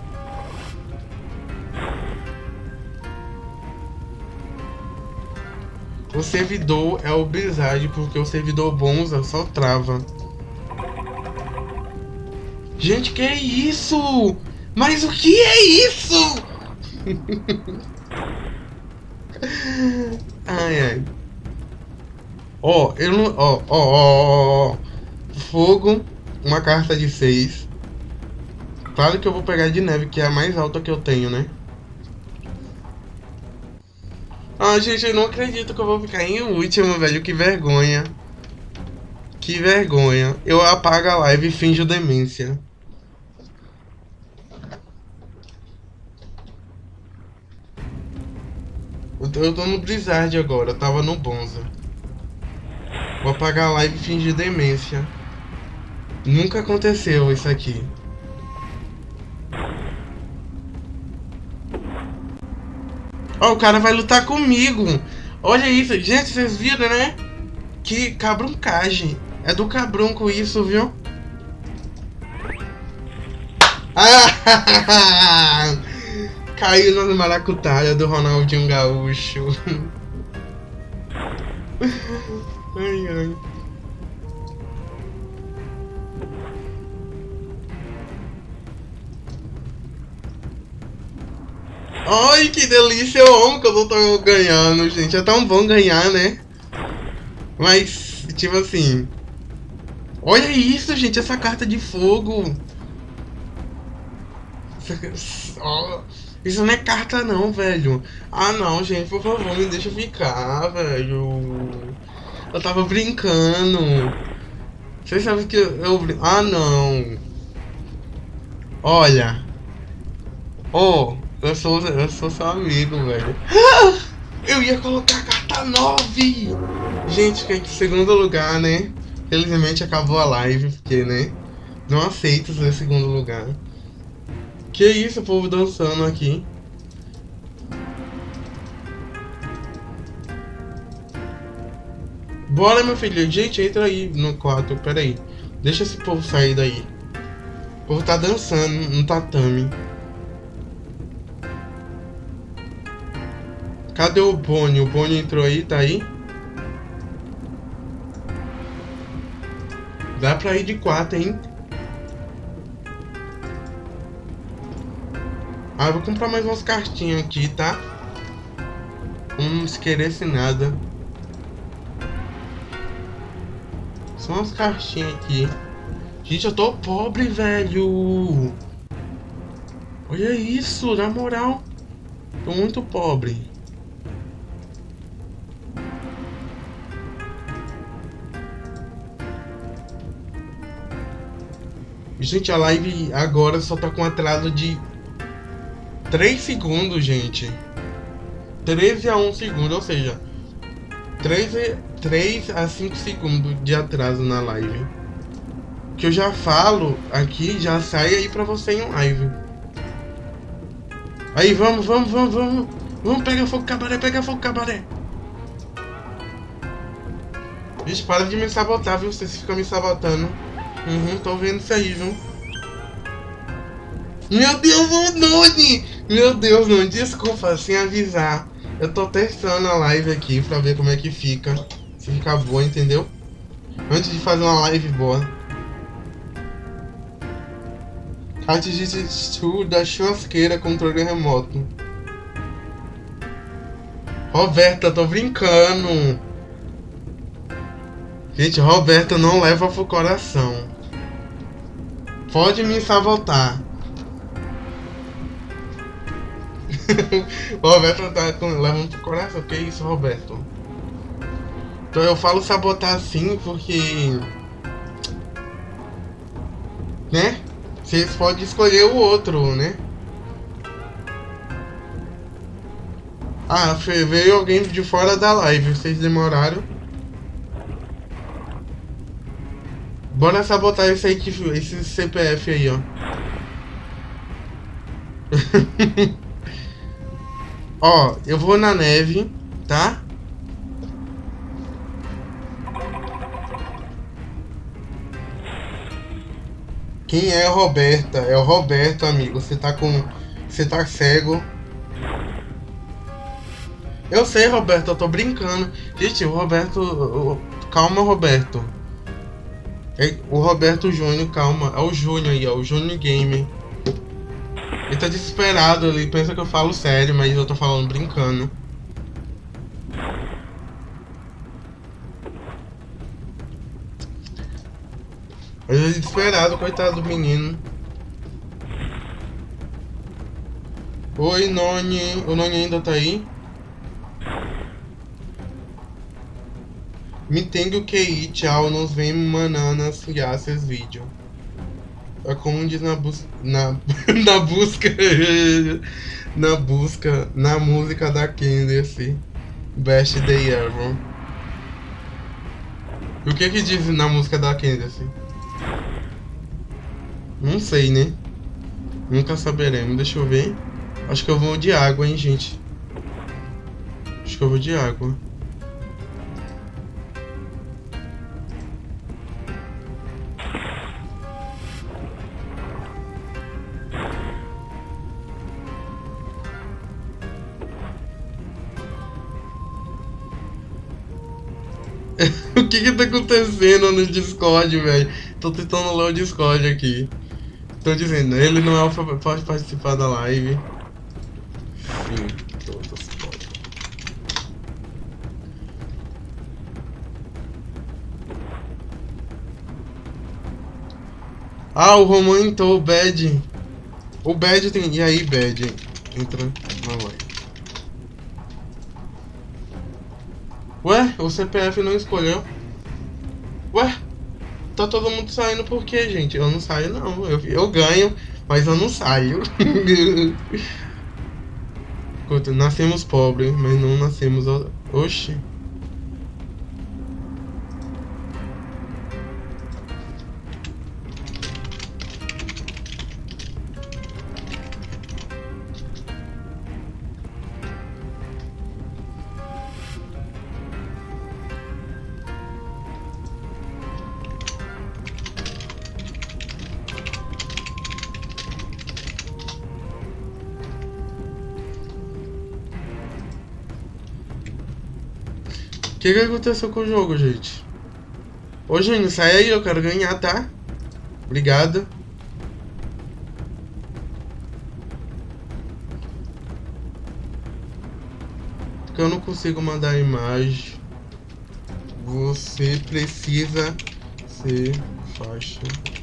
O servidor é o Blizzard, porque o servidor Bonza só trava. Gente, que é isso? Mas o que é isso? ai, ai. Ó, eu não... Ó, ó, ó, ó. Fogo, uma carta de 6. Claro que eu vou pegar de neve, que é a mais alta que eu tenho, né? Ah, gente, eu não acredito que eu vou ficar em último, velho. Que vergonha. Que vergonha. Eu apago a live e finjo demência. Eu tô no Blizzard agora, eu tava no Bonza. Vou apagar a live e fingir demência. Nunca aconteceu isso aqui. Ó, o cara vai lutar comigo. Olha isso. Gente, vocês viram, né? Que cabruncagem. É do cabrunco isso, viu? Ah! Caiu na maracutaia do Ronaldinho Gaúcho. ai, ai. Ai, que delícia, eu amo que eu tô ganhando, gente. É tão bom ganhar, né? Mas, tipo assim... Olha isso, gente, essa carta de fogo. Isso não é carta não, velho. Ah, não, gente, por favor, me deixa ficar, velho. Eu tava brincando. Vocês sabem que eu... Ah, não. Olha. Oh, eu sou, eu sou seu amigo, velho. Eu ia colocar a carta 9! Gente, fiquei em segundo lugar, né? Felizmente acabou a live, porque, né? Não aceito ser segundo lugar. Que isso, o povo dançando aqui. Bora, meu filho. Gente, entra aí no quarto. Pera aí. Deixa esse povo sair daí. O povo tá dançando no tatame. Cadê o Boni? O Boni entrou aí, tá aí? Dá pra ir de quatro, hein? Ah, vou comprar mais umas cartinhas aqui, tá? Não se queresse nada. Só umas caixinhas aqui. Gente, eu tô pobre, velho. Olha isso, na moral. Tô muito pobre. Gente, a live agora só tá com atraso de 3 segundos, gente. 13 a 1 segundo, ou seja, 3, 3 a 5 segundos de atraso na live. Que eu já falo aqui, já sai aí pra você em live. Aí, vamos, vamos, vamos, vamos. Vamos, pega fogo cabaré, pega fogo cabaré. Gente, para de me sabotar, viu? Vocês ficam me sabotando. Uhum, tô vendo isso aí, viu? Meu Deus, o Noni! Meu Deus, não, desculpa, sem avisar. Eu tô testando a live aqui pra ver como é que fica. Se ficar boa, entendeu? Antes de fazer uma live boa. Kart de da churrasqueira, controle remoto. Roberta, tô brincando. Gente, Roberta não leva pro coração. Pode me sabotar. o Roberto tá levando pro coração. Que isso, Roberto? Então eu falo sabotar assim porque. Né? Vocês podem escolher o outro, né? Ah, veio alguém de fora da live. Vocês demoraram. Bora sabotar esse aí esse CPF aí, ó. Ó, eu vou na neve, tá? Quem é Roberta? É o Roberto, amigo. Você tá com... Você tá cego. Eu sei, Roberto. Eu tô brincando. Gente, o Roberto... Calma, Roberto. É, o Roberto Júnior, calma. É o Júnior aí, ó. O Júnior Game. Ele tá desesperado, ele pensa que eu falo sério, mas eu tô falando brincando. Ele é desesperado, coitado do menino. Oi, Noni. O Noni ainda tá aí? Me tenho que ir, tchau. Nos vemos mananas, graças vídeo. É como diz na, bus na, na busca. na busca. Na música da Candace. Best Day Ever. O que que diz na música da Candace? Não sei, né? Nunca saberemos. Deixa eu ver. Acho que eu vou de água, hein, gente. Acho que eu vou de água. O que que tá acontecendo no Discord, velho? Tô tentando ler o Discord aqui. Tô dizendo, ele não é pode participar da live. Podem. Ah, o Roman entrou, o Bad. O Bad tem... E aí, Bad? Entra na live. Ué, o CPF não escolheu. Ué, tá todo mundo saindo por quê, gente? Eu não saio, não. Eu, eu ganho, mas eu não saio. nascemos pobres, mas não nascemos... Oxi. Que que aconteceu com o jogo, gente? Ô, Júnior, sai aí, eu quero ganhar, tá? Obrigado. eu não consigo mandar a imagem. Você precisa ser faixa.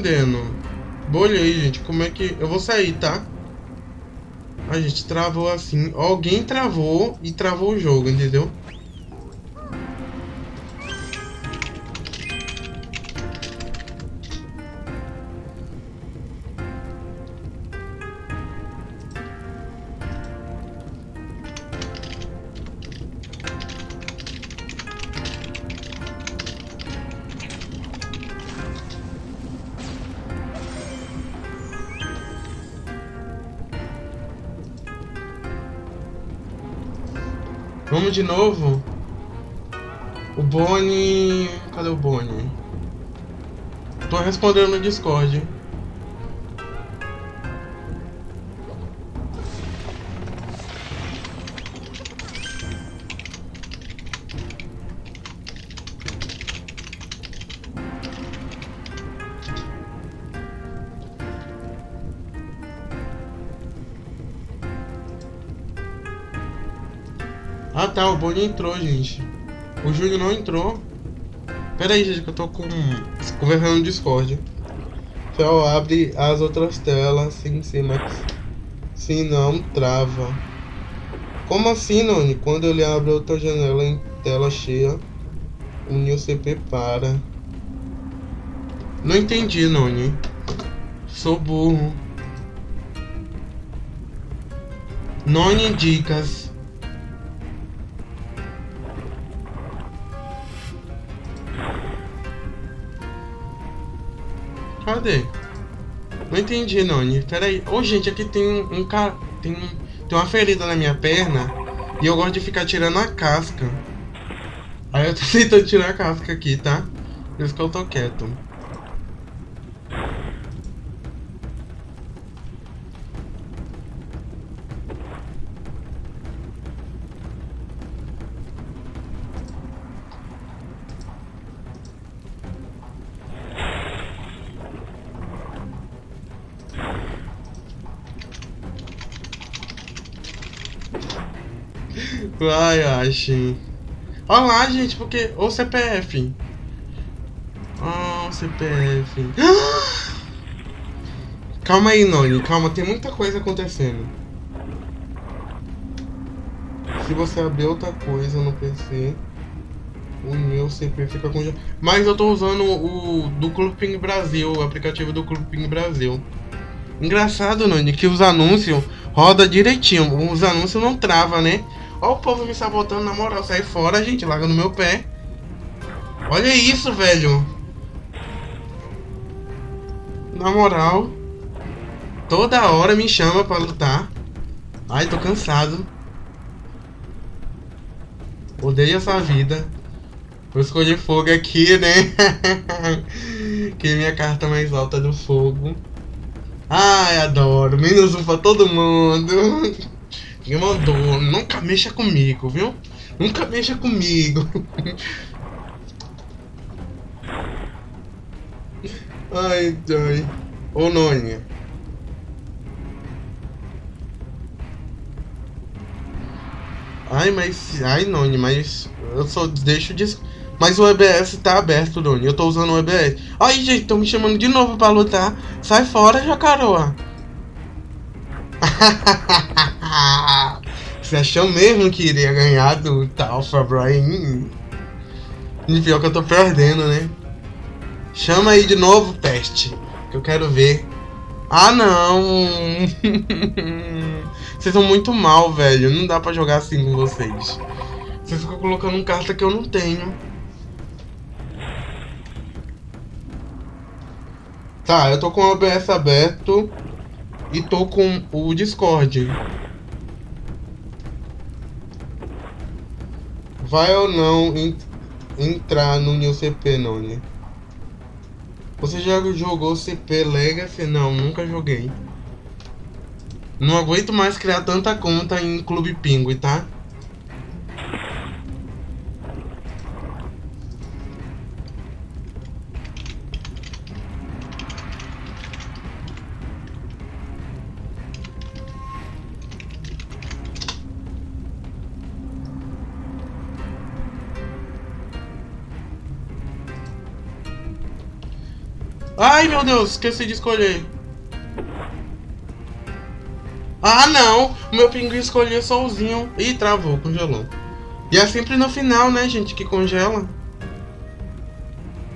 Entendendo. Aí, gente. Como é que... Eu vou sair, tá? A gente travou assim. Alguém travou e travou o jogo, entendeu? Vamos de novo? O Boni... Cadê o Boni? Tô respondendo no Discord. Boni entrou, gente. O Júnior não entrou. Pera aí, gente, que eu tô com... conversando no Discord. Fel abre as outras telas, sim, sim, mas... Se não, trava. Como assim, Noni? Quando ele abre outra janela em tela cheia, o New CP para. Não entendi, Noni. Sou burro. Noni dicas. Cadê? Não entendi, Noni. Pera aí. Ô, gente, aqui tem um, cara... Tem, um, tem uma ferida na minha perna. E eu gosto de ficar tirando a casca. Aí eu tô tentando tirar a casca aqui, tá? Por isso que eu tô quieto. Ai, acho. Olha lá, gente, porque. O CPF. Oh, CPF. Calma aí, Noni. Calma, tem muita coisa acontecendo. Se você abrir outra coisa no PC, o meu CPF fica congelado. Mas eu tô usando o do Clube Ping Brasil, o aplicativo do Clube Ping Brasil. Engraçado, Noni, que os anúncios roda direitinho. Os anúncios não trava, né? Olha o povo me sabotando, na moral. Sai fora, gente. Larga no meu pé. Olha isso, velho. Na moral. Toda hora me chama pra lutar. Ai, tô cansado. Odeio essa vida. Vou escolher fogo aqui, né? que é minha carta mais alta do fogo. Ai, adoro. Menos um pra todo mundo. Quem mandou? Nunca mexa comigo, viu? Nunca mexa comigo. ai, ai. Ô, Nônia. Ai, mas... Ai, Noni, mas... Eu só deixo de... Mas o EBS tá aberto, Noni. Eu tô usando o EBS. Ai, gente, estão me chamando de novo pra lutar. Sai fora, Jacaroa. Você achou mesmo que iria ganhar do Talfa Brian? E pior que eu tô perdendo, né? Chama aí de novo, peste. Que eu quero ver. Ah, não! vocês são muito mal, velho. Não dá pra jogar assim com vocês. Vocês ficam colocando um carta que eu não tenho. Tá, eu tô com o OBS aberto e tô com o Discord. Vai ou não entrar no New CP, Noni? Você já jogou CP Legacy? Não, nunca joguei. Não aguento mais criar tanta conta em Clube Pinguim, tá? Ai, meu Deus, esqueci de escolher. Ah, não! Meu pinguim escolheu solzinho. Ih, travou, congelou. E é sempre no final, né, gente, que congela.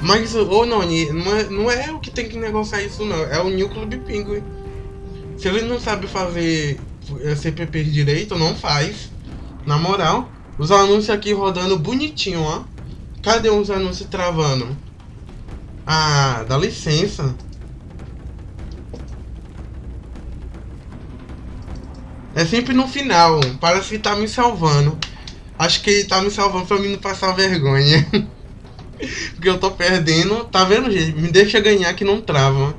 Mas, ô oh, Noni, não é, não é o que tem que negociar isso, não. É o New Club Pinguim. Se ele não sabe fazer é, CPP direito, não faz. Na moral. Os anúncios aqui rodando bonitinho, ó. Cadê os anúncios travando? Ah, dá licença. É sempre no final. Parece que tá me salvando. Acho que ele tá me salvando pra mim não passar vergonha. Porque eu tô perdendo. Tá vendo, gente? Me deixa ganhar que não trava.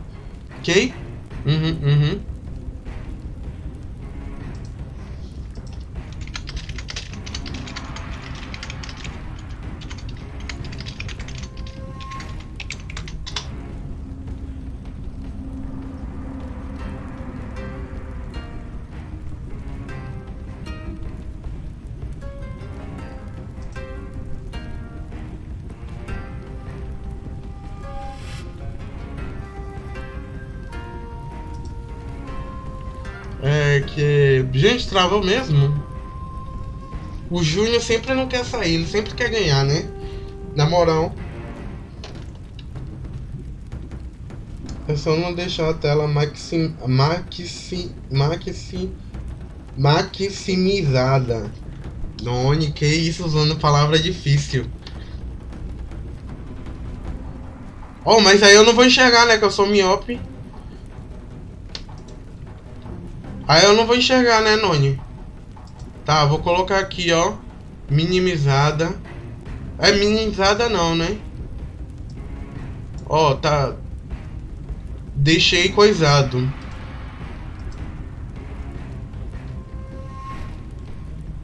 Ok? Uhum, uhum. Gente, travou mesmo. O Júnior sempre não quer sair, ele sempre quer ganhar, né? Na moral. É só não deixar a tela maxi, maxi, maxi, maximizada. Noni, que isso usando palavra difícil. Oh, mas aí eu não vou enxergar, né? Que eu sou miope. Aí eu não vou enxergar, né, Noni? Tá, vou colocar aqui, ó. Minimizada. É minimizada não, né? Ó, tá... Deixei coisado.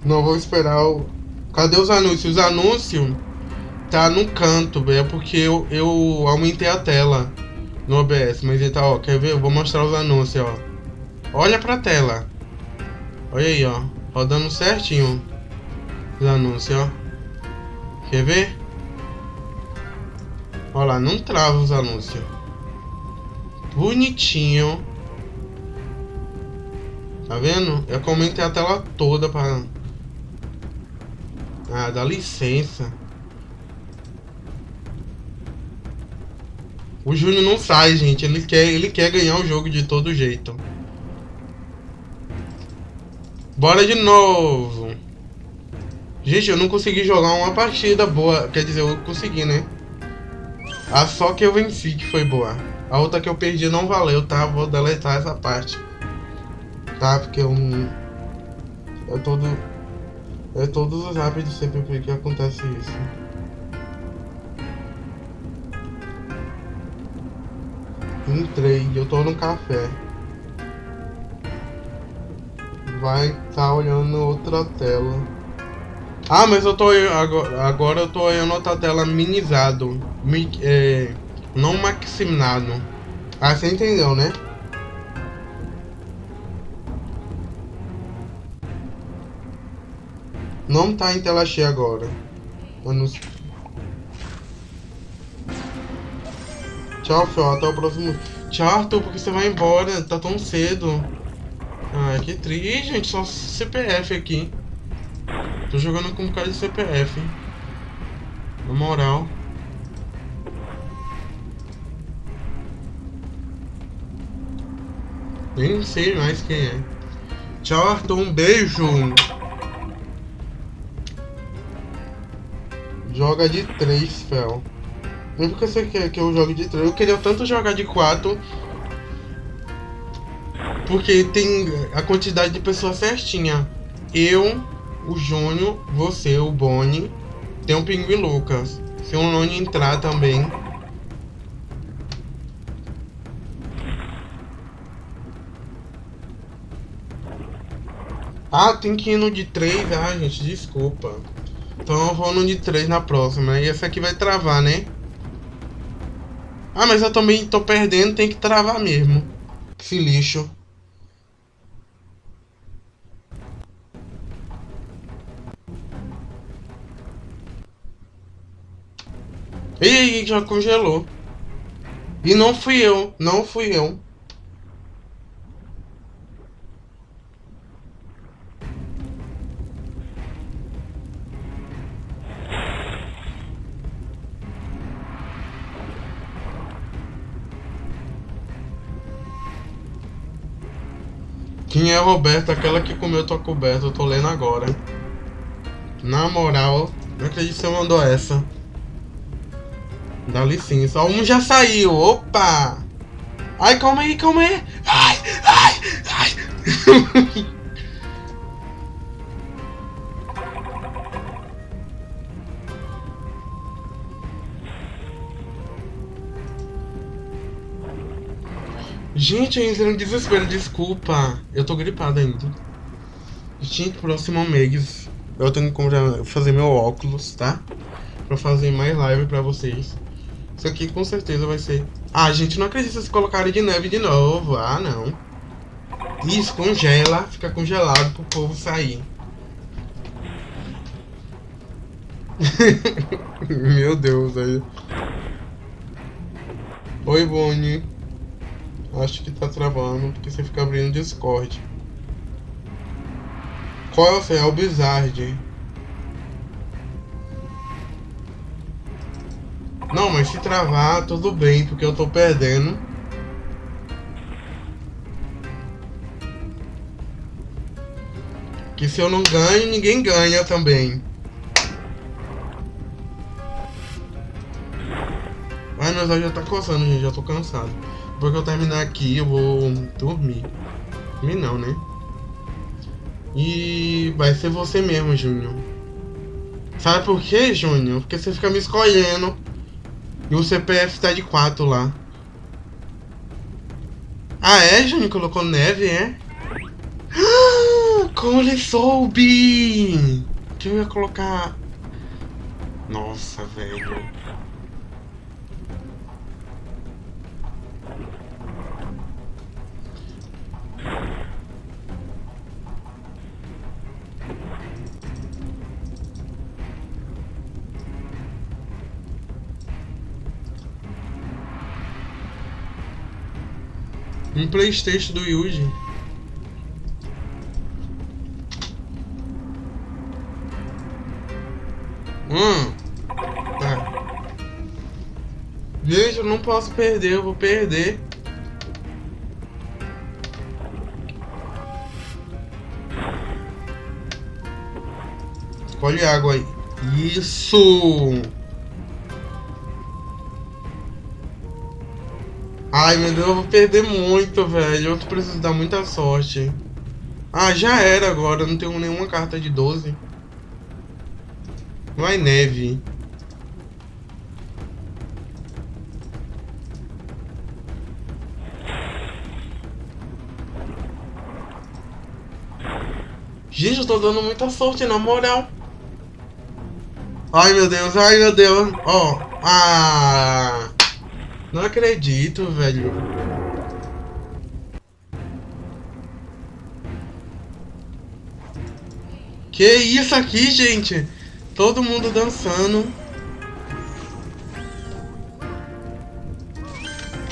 Não vou esperar o... Cadê os anúncios? Os anúncios tá no canto, é porque eu, eu aumentei a tela no OBS. Mas tá, ó, quer ver? Eu vou mostrar os anúncios, ó. Olha pra tela. Olha aí, ó. Rodando certinho. Os anúncios, ó. Quer ver? Olha lá, não trava os anúncios. Bonitinho. Tá vendo? Eu comentei a tela toda pra... Ah, dá licença. O Júnior não sai, gente. Ele quer, ele quer ganhar o jogo de todo jeito. Bora de novo. Gente, eu não consegui jogar uma partida boa. Quer dizer, eu consegui, né? A só que eu venci que foi boa. A outra que eu perdi não valeu, tá? Vou deletar essa parte. Tá? Porque eu não... É todo... É todos os rápidos sempre que acontece isso. Entrei, eu tô no café vai estar tá olhando outra tela. Ah, mas eu tô agora, agora eu tô olhando outra tela minimizado, mi, é, não maximizado. Ah, você entendeu, né? Não tá em tela cheia agora. Tchau, Fel. Até o próximo. Tchau, Arthur, porque você vai embora. Tá tão cedo. Ah, que triste, gente, só CPF aqui. Tô jogando com um cara de CPF. Na moral. Nem sei mais quem é. Tchau, Arthur. Um beijo. Joga de 3, Fel. Nem porque você quer que eu jogue de 3. Eu queria tanto jogar de 4 porque tem a quantidade de pessoas certinha. Eu, o Júnior, você, o Boni, tem o Pinguim Lucas. Se o Noni entrar também. Ah, tem que ir no de 3. Ah, gente, desculpa. Então eu vou no de 3 na próxima. E essa aqui vai travar, né? Ah, mas eu também tô perdendo, tem que travar mesmo. Esse lixo. Ih, já congelou. E não fui eu, não fui eu. Quem é Roberta? Aquela que comeu tua coberta, eu tô lendo agora. Na moral, não acredito que você mandou essa. Dá licença. um já saiu. Opa! Ai, calma aí, calma aí. Ai, ai, ai. Gente, eu entrei no desespero, desculpa. Eu tô gripado ainda. Gente, próximo mês eu tenho que comprar, fazer meu óculos, tá? Pra fazer mais live pra vocês. Isso aqui com certeza vai ser... Ah, gente, não acredito se colocarem de neve de novo. Ah, não. Isso, congela, fica congelado pro povo sair. Meu Deus, aí. Oi, Bonnie. Acho que tá travando, porque você fica abrindo Discord. Qual é o seu? É Bizarre. Não, mas se travar, tudo bem, porque eu tô perdendo. Que se eu não ganho, ninguém ganha também. Ai, olhos já tá coçando, gente. Já tô cansado. Depois que eu terminar aqui, eu vou dormir. Dormir não, né? E vai ser você mesmo, Júnior. Sabe por quê, Júnior? Porque você fica me escolhendo. E o CPF tá de 4 lá. Ah, é, Júnior? Colocou neve, é? como ele soube! Que eu ia colocar... Nossa, velho. Um Playstation do Yuji. Hum. Tá. Gente, eu não posso perder, eu vou perder. Escolhe água aí. Isso! Ai, meu Deus, eu vou perder muito, velho. Eu preciso dar muita sorte. Ah, já era agora. Não tenho nenhuma carta de 12. Vai neve. Gente, eu tô dando muita sorte, na moral. Ai, meu Deus, ai, meu Deus. Ó, oh. ah... Não acredito, velho. Que isso aqui, gente? Todo mundo dançando.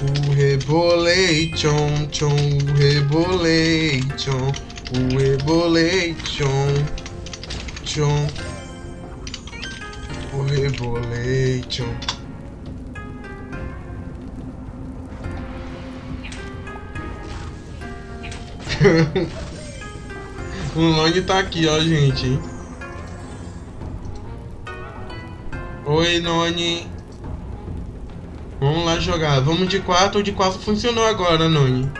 O rebolei, tchon, tchon, o rebolei, tchon, o rebolei, tchon, tchon, o rebolei, tchon. o Long tá aqui, ó, gente. Oi, Noni. Vamos lá jogar. Vamos de 4. O de 4 funcionou agora, Noni.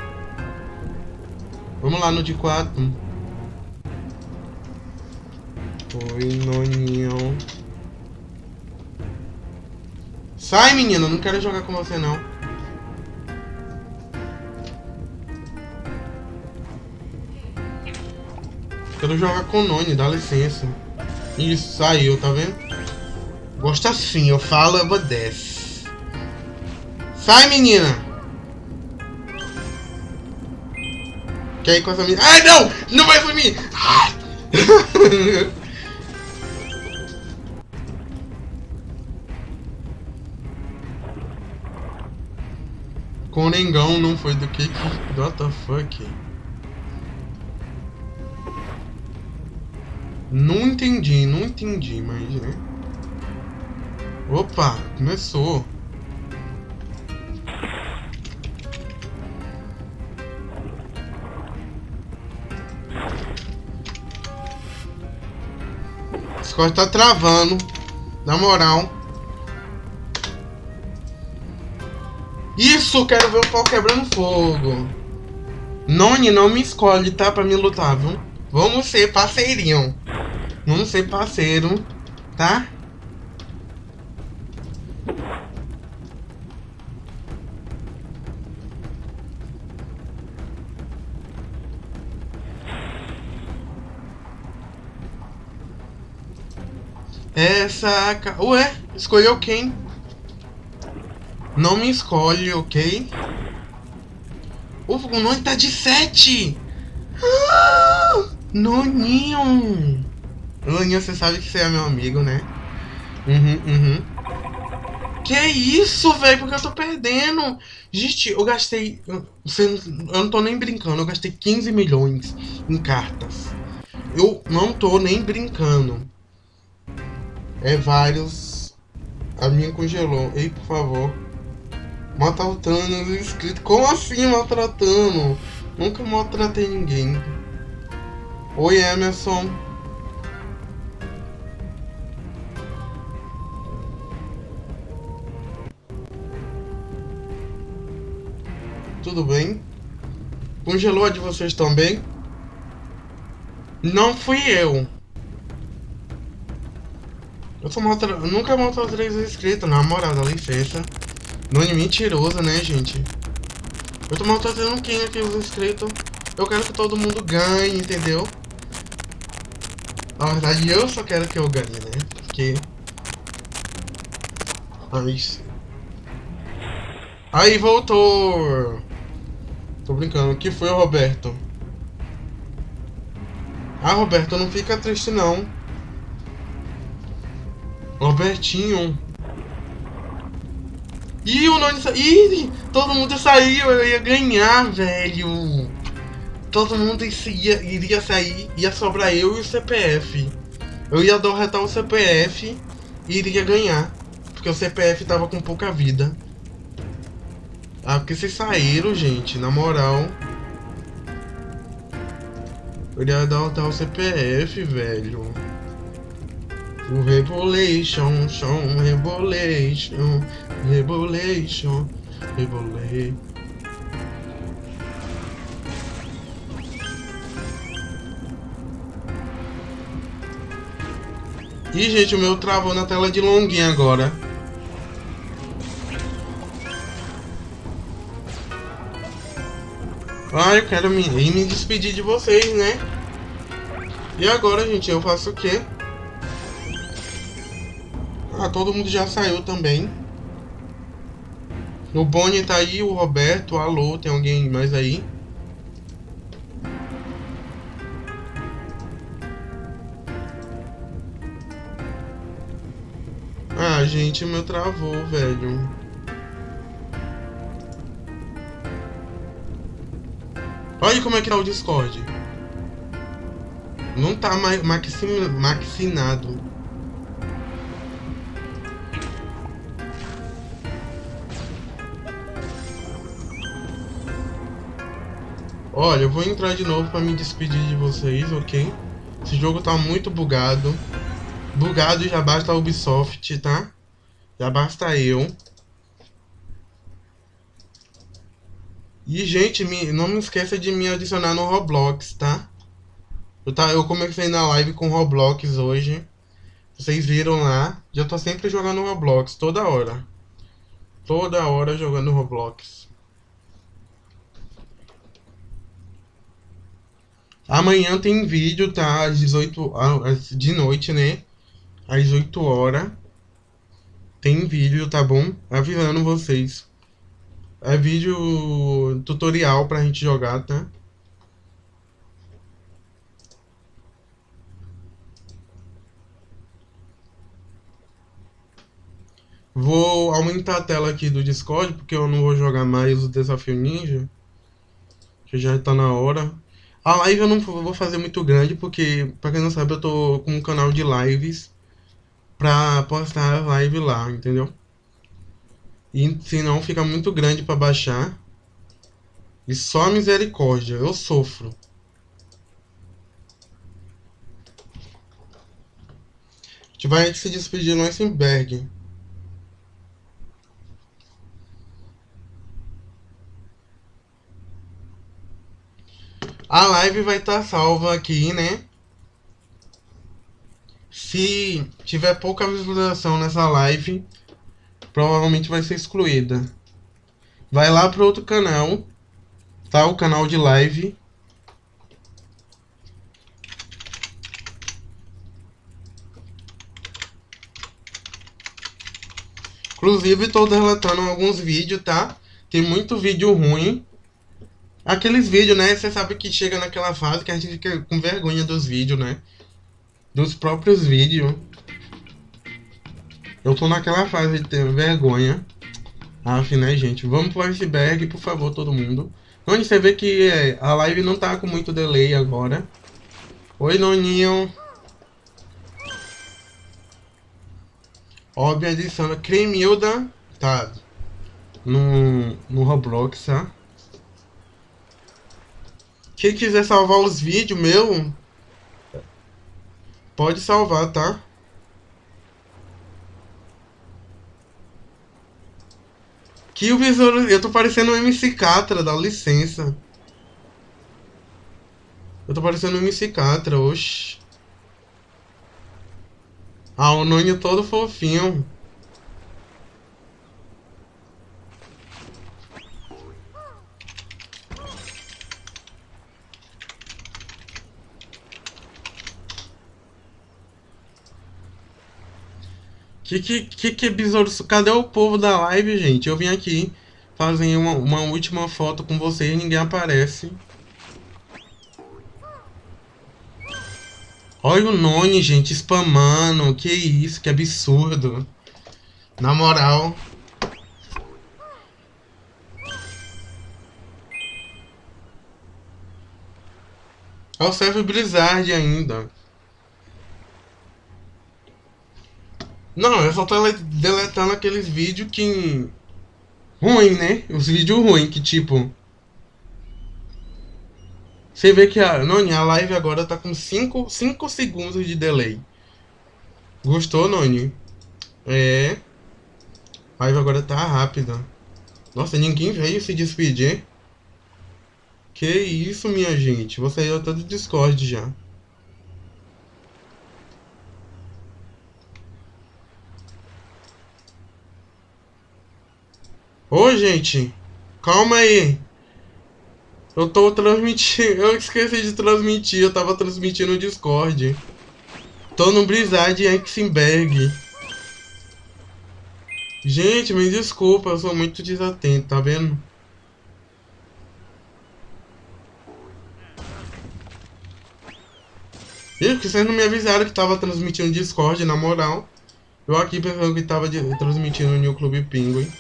Vamos lá no de 4. Oi, Noninho. Sai, menina. Não quero jogar com você, não. Quero jogar com o Noni, dá licença. Isso, saiu, tá vendo? Gosta assim, eu falo, obedece. Sai, menina! Quer ir com essa menina? Ai, não! Não vai sumir! Ai! Conengão não foi do que... What the fuck? Não entendi, não entendi, mas né? Opa, começou. Discord tá travando. Na moral. Isso, quero ver o pau quebrando fogo. Noni, não me escolhe, tá? Pra me lutar, viu? Vamos ser parceirinho. Vamos ser parceiro, tá? Essa... Ué, escolheu quem? Não me escolhe, ok? O Noni tá de 7! Ah, Noninho! Noninho, você sabe que você é meu amigo, né? Uhum, uhum. Que isso, velho? Porque eu tô perdendo. Gente, eu gastei... Eu não tô nem brincando. Eu gastei 15 milhões em cartas. Eu não tô nem brincando. É vários... A minha congelou. Ei, por favor. Maltratando os inscritos. Como assim maltratando? Nunca maltratei ninguém. Oi, Emerson. Tudo bem? Congelou a de vocês também? Não fui eu. Eu, sou maltra... nunca maltratei os inscritos, na moral, dá licença. Nome mentiroso, né, gente? Eu tô maltratando quem aqui, os inscritos? Eu quero que todo mundo ganhe, entendeu? Na verdade, eu só quero que eu ganhe, né? Porque... Mas... Aí, voltou! Tô brincando. O que foi, Roberto? Ah, Roberto, não fica triste, não. Robertinho... Ih, o saiu. Ih, todo mundo saiu. Eu ia ganhar, velho. Todo mundo ia, iria sair. Ia sobrar eu e o CPF. Eu ia derrotar o CPF e iria ganhar. Porque o CPF tava com pouca vida. Ah, porque vocês saíram, gente. Na moral. Eu ia derrotar o CPF, velho. O Rebolation, chão, Rebolation, Rebolation, Rebolation. Ih, gente, o meu travou na tela de longuinha agora. Ah, eu quero me, me despedir de vocês, né? E agora, gente, eu faço o quê? Ah, todo mundo já saiu também. O Bonnie tá aí, o Roberto, alô, tem alguém mais aí? Ah, gente, meu travou, velho. Olha como é que tá o Discord. Não tá mais maxinado. Olha, eu vou entrar de novo para me despedir de vocês, ok? Esse jogo tá muito bugado. Bugado já basta a Ubisoft, tá? Já basta eu. E, gente, me, não me esqueça de me adicionar no Roblox, tá? Eu, tá? eu comecei na live com Roblox hoje. Vocês viram lá. Já tô sempre jogando Roblox, toda hora. Toda hora jogando Roblox. Amanhã tem vídeo, tá? Às 18 de noite, né? Às 8 horas. Tem vídeo, tá bom? Avisando vocês. É vídeo tutorial pra gente jogar, tá? Vou aumentar a tela aqui do Discord, porque eu não vou jogar mais o Desafio Ninja. Que já tá na hora. A live eu não vou fazer muito grande, porque, pra quem não sabe, eu tô com um canal de lives pra postar live lá, entendeu? E senão fica muito grande pra baixar. E só misericórdia, eu sofro. A gente vai se despedir no Eisenberg. A live vai estar tá salva aqui, né? Se tiver pouca visualização nessa live, provavelmente vai ser excluída. Vai lá para outro canal, tá? O canal de live. Inclusive, estou relatando alguns vídeos, tá? Tem muito vídeo ruim. Aqueles vídeos, né? Você sabe que chega naquela fase que a gente fica com vergonha dos vídeos, né? Dos próprios vídeos. Eu tô naquela fase de ter vergonha. Aff, né, gente? Vamos pro iceberg, por favor, todo mundo. Onde você vê que é, a live não tá com muito delay agora. Oi, Noninho. Óbvio, adiciona Cremilda. Tá. No, no Roblox, tá? Quem quiser salvar os vídeos meu, pode salvar, tá? Que o visor... Eu tô parecendo um MC Catra, dá licença. Eu tô parecendo um MC Catra, oxi. Ah, o Nonho todo fofinho. Que que, que que besouro... Cadê o povo da live, gente? Eu vim aqui fazer uma, uma última foto com vocês e ninguém aparece. Olha o Noni, gente, spamando. Que isso, que absurdo. Na moral. Olha o Serve Blizzard ainda. Não, eu só tô deletando aqueles vídeos que. ruim, né? Os vídeos ruins, que tipo. Você vê que a. Noni, a live agora tá com 5 segundos de delay. Gostou, Noni? É. A live agora tá rápida. Nossa, ninguém veio se despedir. Que isso, minha gente. Você já tá do Discord já. Ô, gente, calma aí. Eu tô transmitindo. Eu esqueci de transmitir. Eu tava transmitindo no Discord. Tô no Blizzard Exenberg. Gente, me desculpa, eu sou muito desatento, tá vendo? Ih, porque vocês não me avisaram que tava transmitindo Discord, na moral. Eu aqui pensando que tava transmitindo no New Club Penguin.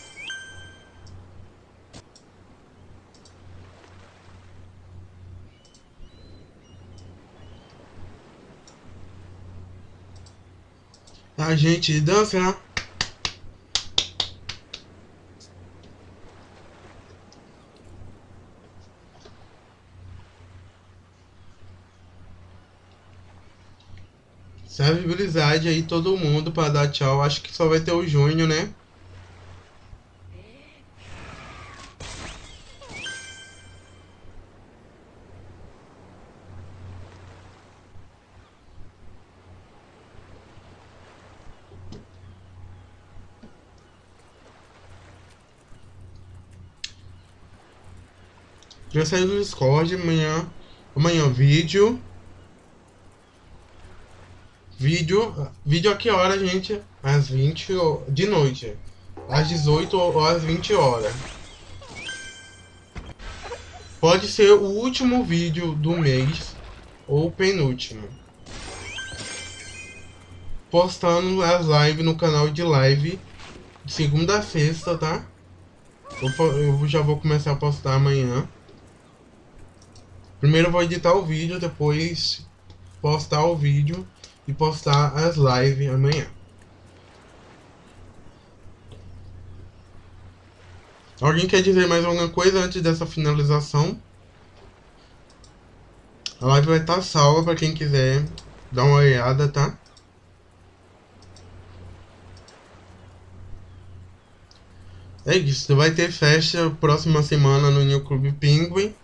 A gente dança. Serve Blizzard aí todo mundo para dar tchau. Acho que só vai ter o Júnior, né? Já saiu do Discord, amanhã Amanhã, vídeo. Vídeo. Vídeo a que hora, gente? Às 20 de noite. Às 18 ou às 20 horas. Pode ser o último vídeo do mês ou penúltimo. Postando as lives no canal de live de segunda a sexta, tá? Eu, eu já vou começar a postar amanhã. Primeiro eu vou editar o vídeo, depois postar o vídeo e postar as lives amanhã. Alguém quer dizer mais alguma coisa antes dessa finalização? A live vai estar salva para quem quiser dar uma olhada, tá? É isso, vai ter festa próxima semana no New Club Penguin.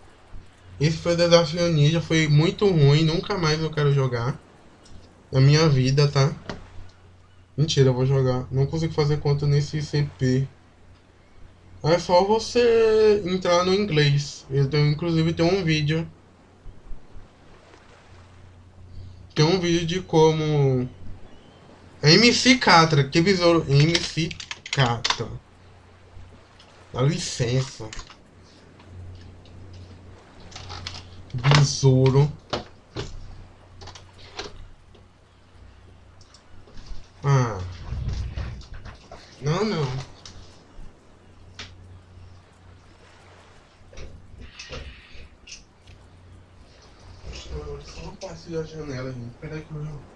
Esse foi o desafio ninja, foi muito ruim, nunca mais eu quero jogar. Na minha vida, tá? Mentira, eu vou jogar. Não consigo fazer conta nesse CP. É só você entrar no inglês. Eu tenho, inclusive tem um vídeo. Tem um vídeo de como. MC Catra, que besouro. MC Catra. Dá licença. Besouro. Ah. Não, não. Só não passe da janela, gente. Peraí que eu...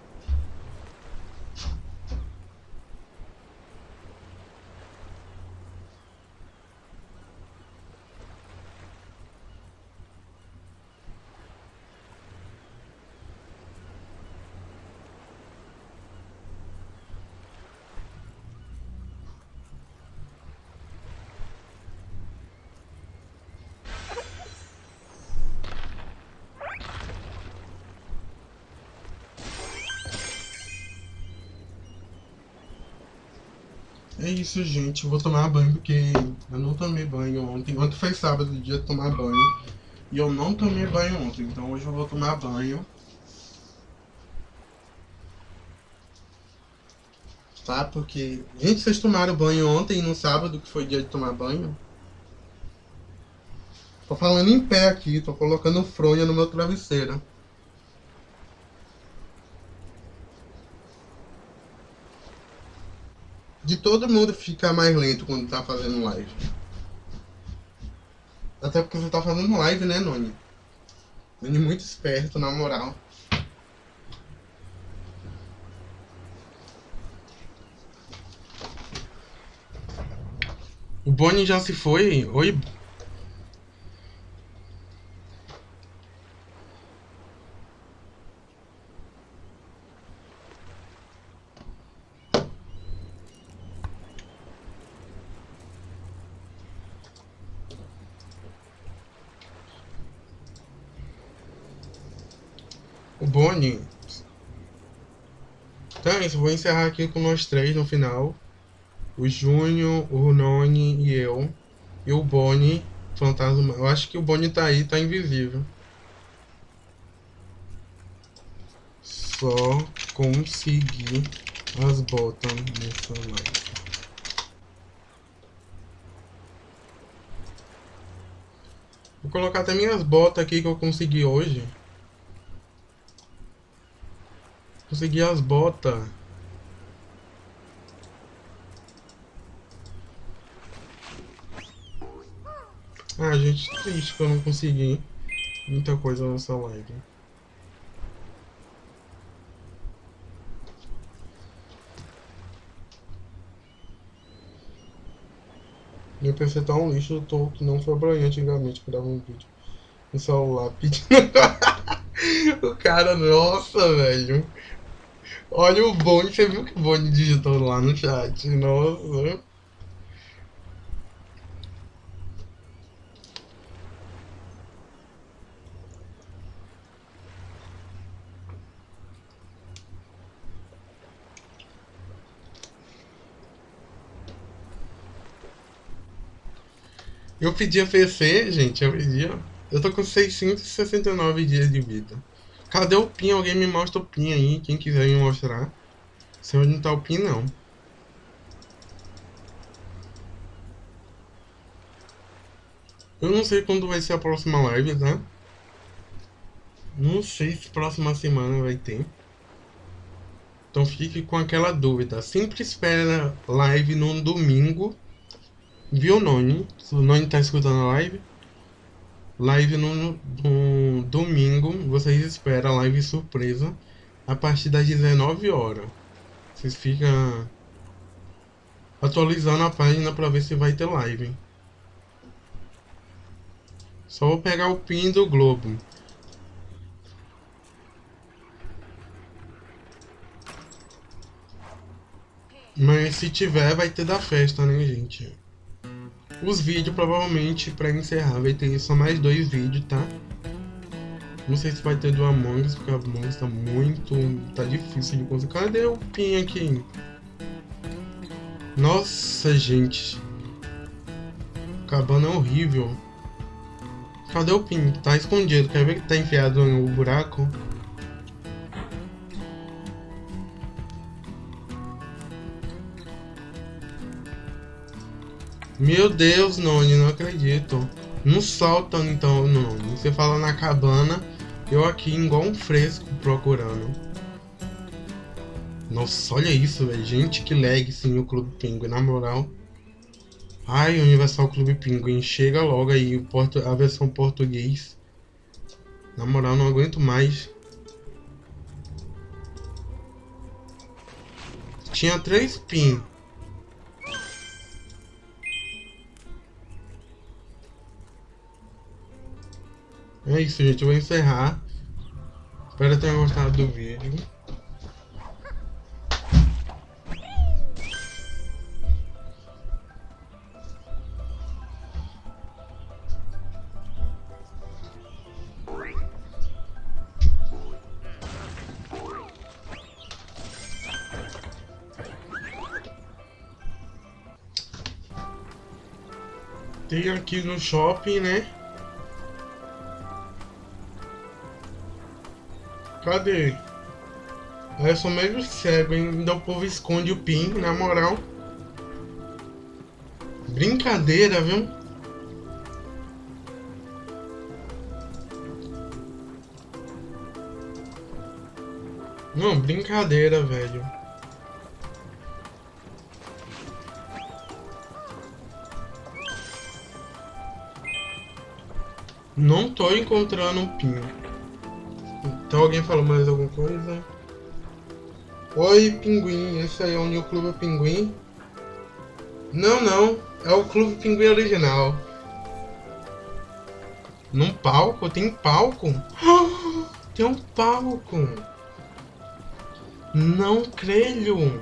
É isso, gente. Vou tomar banho porque eu não tomei banho ontem. Ontem foi sábado, dia de tomar banho. E eu não tomei banho ontem. Então hoje eu vou tomar banho. Tá? Porque... Gente, vocês tomaram banho ontem no sábado, que foi dia de tomar banho? Tô falando em pé aqui. Tô colocando fronha no meu travesseiro. De todo mundo ficar mais lento quando tá fazendo live. Até porque você tá fazendo live, né, Noni? Noni muito esperto, na moral. O Bonnie já se foi? Oi, Boni. Então é vou encerrar aqui com nós três no final. O Júnior, o Noni e eu. E o Boni, fantasma. Eu acho que o Boni tá aí, tá invisível. Só conseguir as botas nessa live. Vou colocar até minhas botas aqui que eu consegui hoje. Consegui as botas. Ah, gente, triste que eu não consegui muita coisa nessa live. Meu PC tá um lixo, eu tô que não foi pra antigamente que dava um vídeo no celular pedindo. o cara, nossa, velho. Olha o Boni, você viu que o Boni digitou lá no chat? Nossa. Eu pedi a PC, gente, eu pedi. Eu tô com 669 dias de vida. Cadê o PIN? Alguém me mostra o PIN aí, quem quiser me mostrar. Sei onde não tá o PIN, não. Eu não sei quando vai ser a próxima live, tá? Não sei se próxima semana vai ter. Então fique com aquela dúvida. Sempre espera live no domingo. Viu, Noni? Se o Noni tá escutando a live. Live no, no domingo. Vocês esperam a live surpresa. A partir das 19 horas. Vocês ficam atualizando a página para ver se vai ter live. Só vou pegar o pin do Globo. Mas se tiver, vai ter da festa, né, gente? Os vídeos, provavelmente, pra encerrar, vai ter só mais dois vídeos, tá? Não sei se vai ter do Among Us, porque o Among Us tá muito... Tá difícil de conseguir. Cadê o pin aqui? Nossa, gente. Cabana é horrível. Cadê o pin? Tá escondido. Quer ver que tá enfiado no buraco? Meu Deus, Noni, não acredito. Não solta então, Noni. Você fala na cabana, eu aqui igual um fresco procurando. Nossa, olha isso, velho. Gente, que lag sim o Clube Pinguim, na moral. Ai, Universal Clube Pinguim, chega logo aí a versão português. Na moral, não aguento mais. Tinha três pin. É isso, gente. Eu vou encerrar. Espero que tenham gostado do vídeo. Tem aqui no shopping, né? Cadê? Eu sou meio cego, ainda o povo esconde o PIN, na moral. Brincadeira, viu? Não, brincadeira, velho. Não tô encontrando um PIN. Então alguém falou mais alguma coisa? Oi, Pinguim. Esse aí é o New Clube Pinguim? Não, não. É o Clube Pinguim original. Num palco? Tem palco? Tem um palco. Não creio.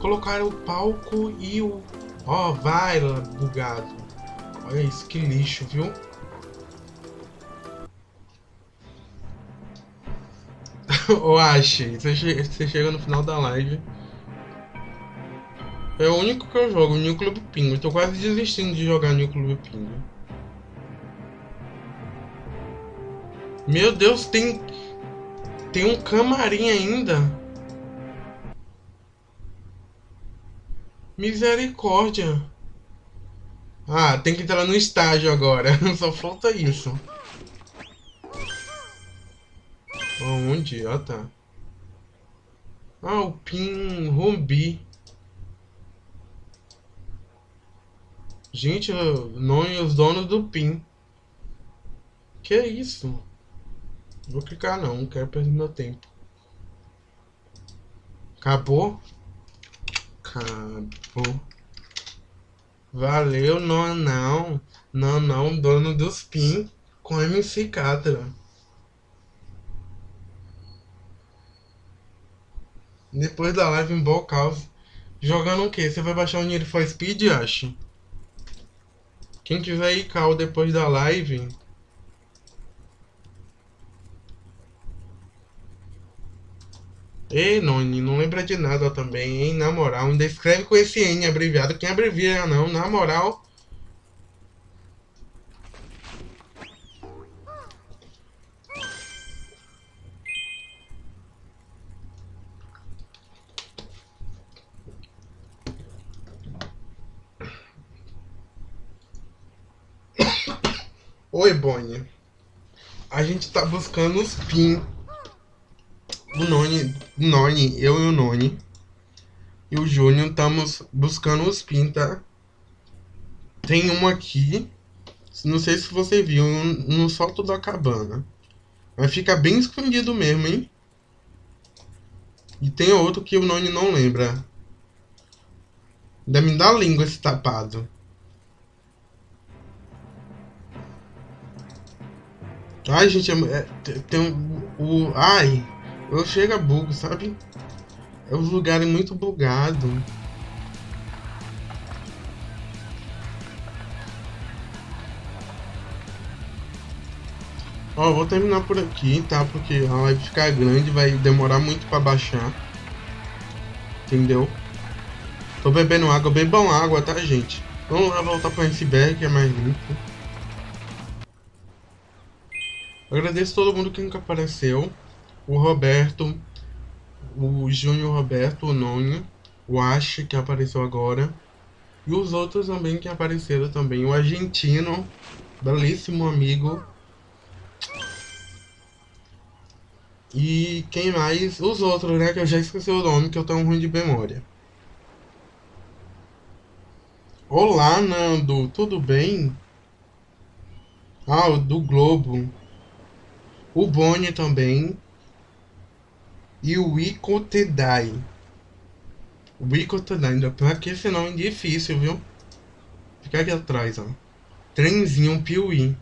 Colocaram o palco e o... Ó, oh, vai, bugado. Olha isso, que lixo, viu? Ô Ash, você, você chega no final da live. É o único que eu jogo, New Club Pingo. Tô quase desistindo de jogar New Club Pingo. Meu Deus, tem... Tem um camarim ainda. Misericórdia. Ah, tem que entrar no estágio agora. Só falta isso. Onde? Ah, tá. Ah, o PIN Rombi. Gente, não os donos do PIN. Que é isso? Vou clicar não, não quero perder meu tempo. Acabou? Acabou. Valeu, não, não. Não, não, dono dos PIN com MC Catra. Depois da live em Ball Caos. Jogando o que? Você vai baixar o Need for Speed, acho? Quem tiver aí cal depois da live. Ei, Noni, não lembra de nada também, hein? Na moral, ainda escreve com esse N abreviado. Quem abrevia não, na moral. Oi, Bonnie. A gente tá buscando os pin. O Noni, Noni, eu e o Noni. E o Júnior estamos buscando os pin, tá? Tem um aqui. Não sei se você viu, no solto da cabana. Mas fica bem escondido mesmo, hein? E tem outro que o Noni não lembra. Ainda me dá língua esse tapado. Ai, gente, é, é tem um, o... Ai, eu chego a bug, sabe? É um lugar muito bugado. Ó, vou terminar por aqui, tá? Porque a live ficar grande, vai demorar muito pra baixar. Entendeu? Tô bebendo água, bebam água, tá, gente? Vamos lá voltar pro iceberg, que é mais limpo. Agradeço todo mundo que nunca apareceu. O Roberto, o Júnior Roberto, o Noni, o Ash, que apareceu agora. E os outros também que apareceram também. O argentino, belíssimo amigo. E quem mais? Os outros, né? Que eu já esqueci o nome, que eu tenho ruim de memória. Olá, Nando, tudo bem? Ah, o do Globo. O Boni também. E o Ico Tedai. O Ico Tedai, ainda pra que esse nome é difícil, viu? Fica aqui atrás, ó. Trenzinho Piuí.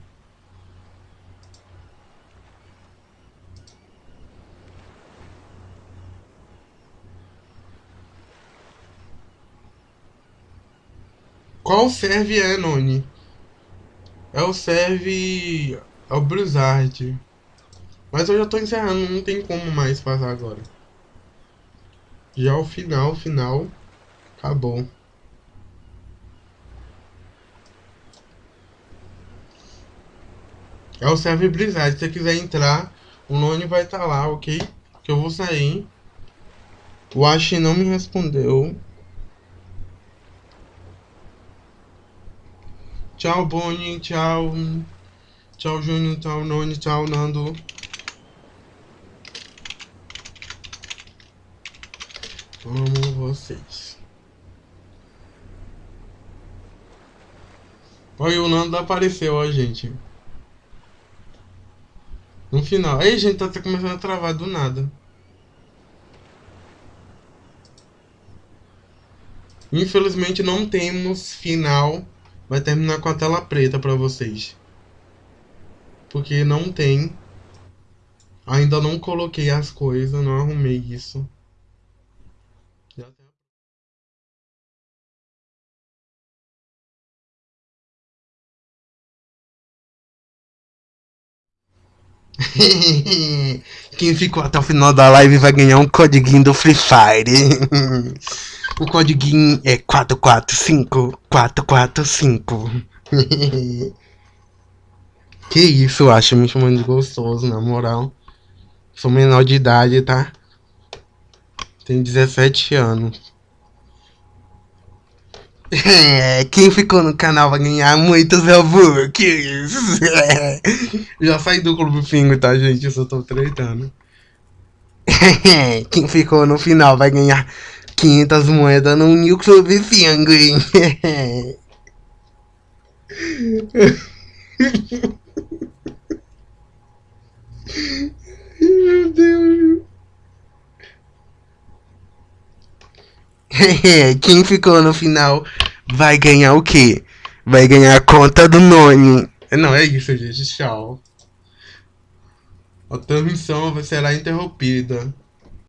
Qual serve é, Noni? É o serve... É o Blizzard. Mas eu já tô encerrando, não tem como mais passar agora. Já o final, final, acabou. É o serve Blizzard, se você quiser entrar, o nome vai estar tá lá, ok? Que eu vou sair. O Ash não me respondeu. Tchau, Bonnie. Tchau. Tchau, Júnior. Tchau, Noni. Tchau, Nando. Amo vocês. Olha, o Nando apareceu, ó, gente. No final. Aí, gente, tá começando a travar do nada. Infelizmente não temos final vai terminar com a tela preta para vocês. Porque não tem. Ainda não coloquei as coisas, não arrumei isso. Quem ficou até o final da live vai ganhar um codiguinho do Free Fire. O código é 445445. que isso, acho me chamando de gostoso, na moral. Sou menor de idade, tá? Tenho 17 anos. É, quem ficou no canal vai ganhar muitos Robux. Já saí do Clube Pingo, tá, gente? Eu só tô tretando. quem ficou no final vai ganhar 500 moedas no New Club Penguin. Meu Deus. Quem ficou no final vai ganhar o quê? Vai ganhar a conta do Noni. Não, é isso, gente. Tchau. A transmissão será interrompida.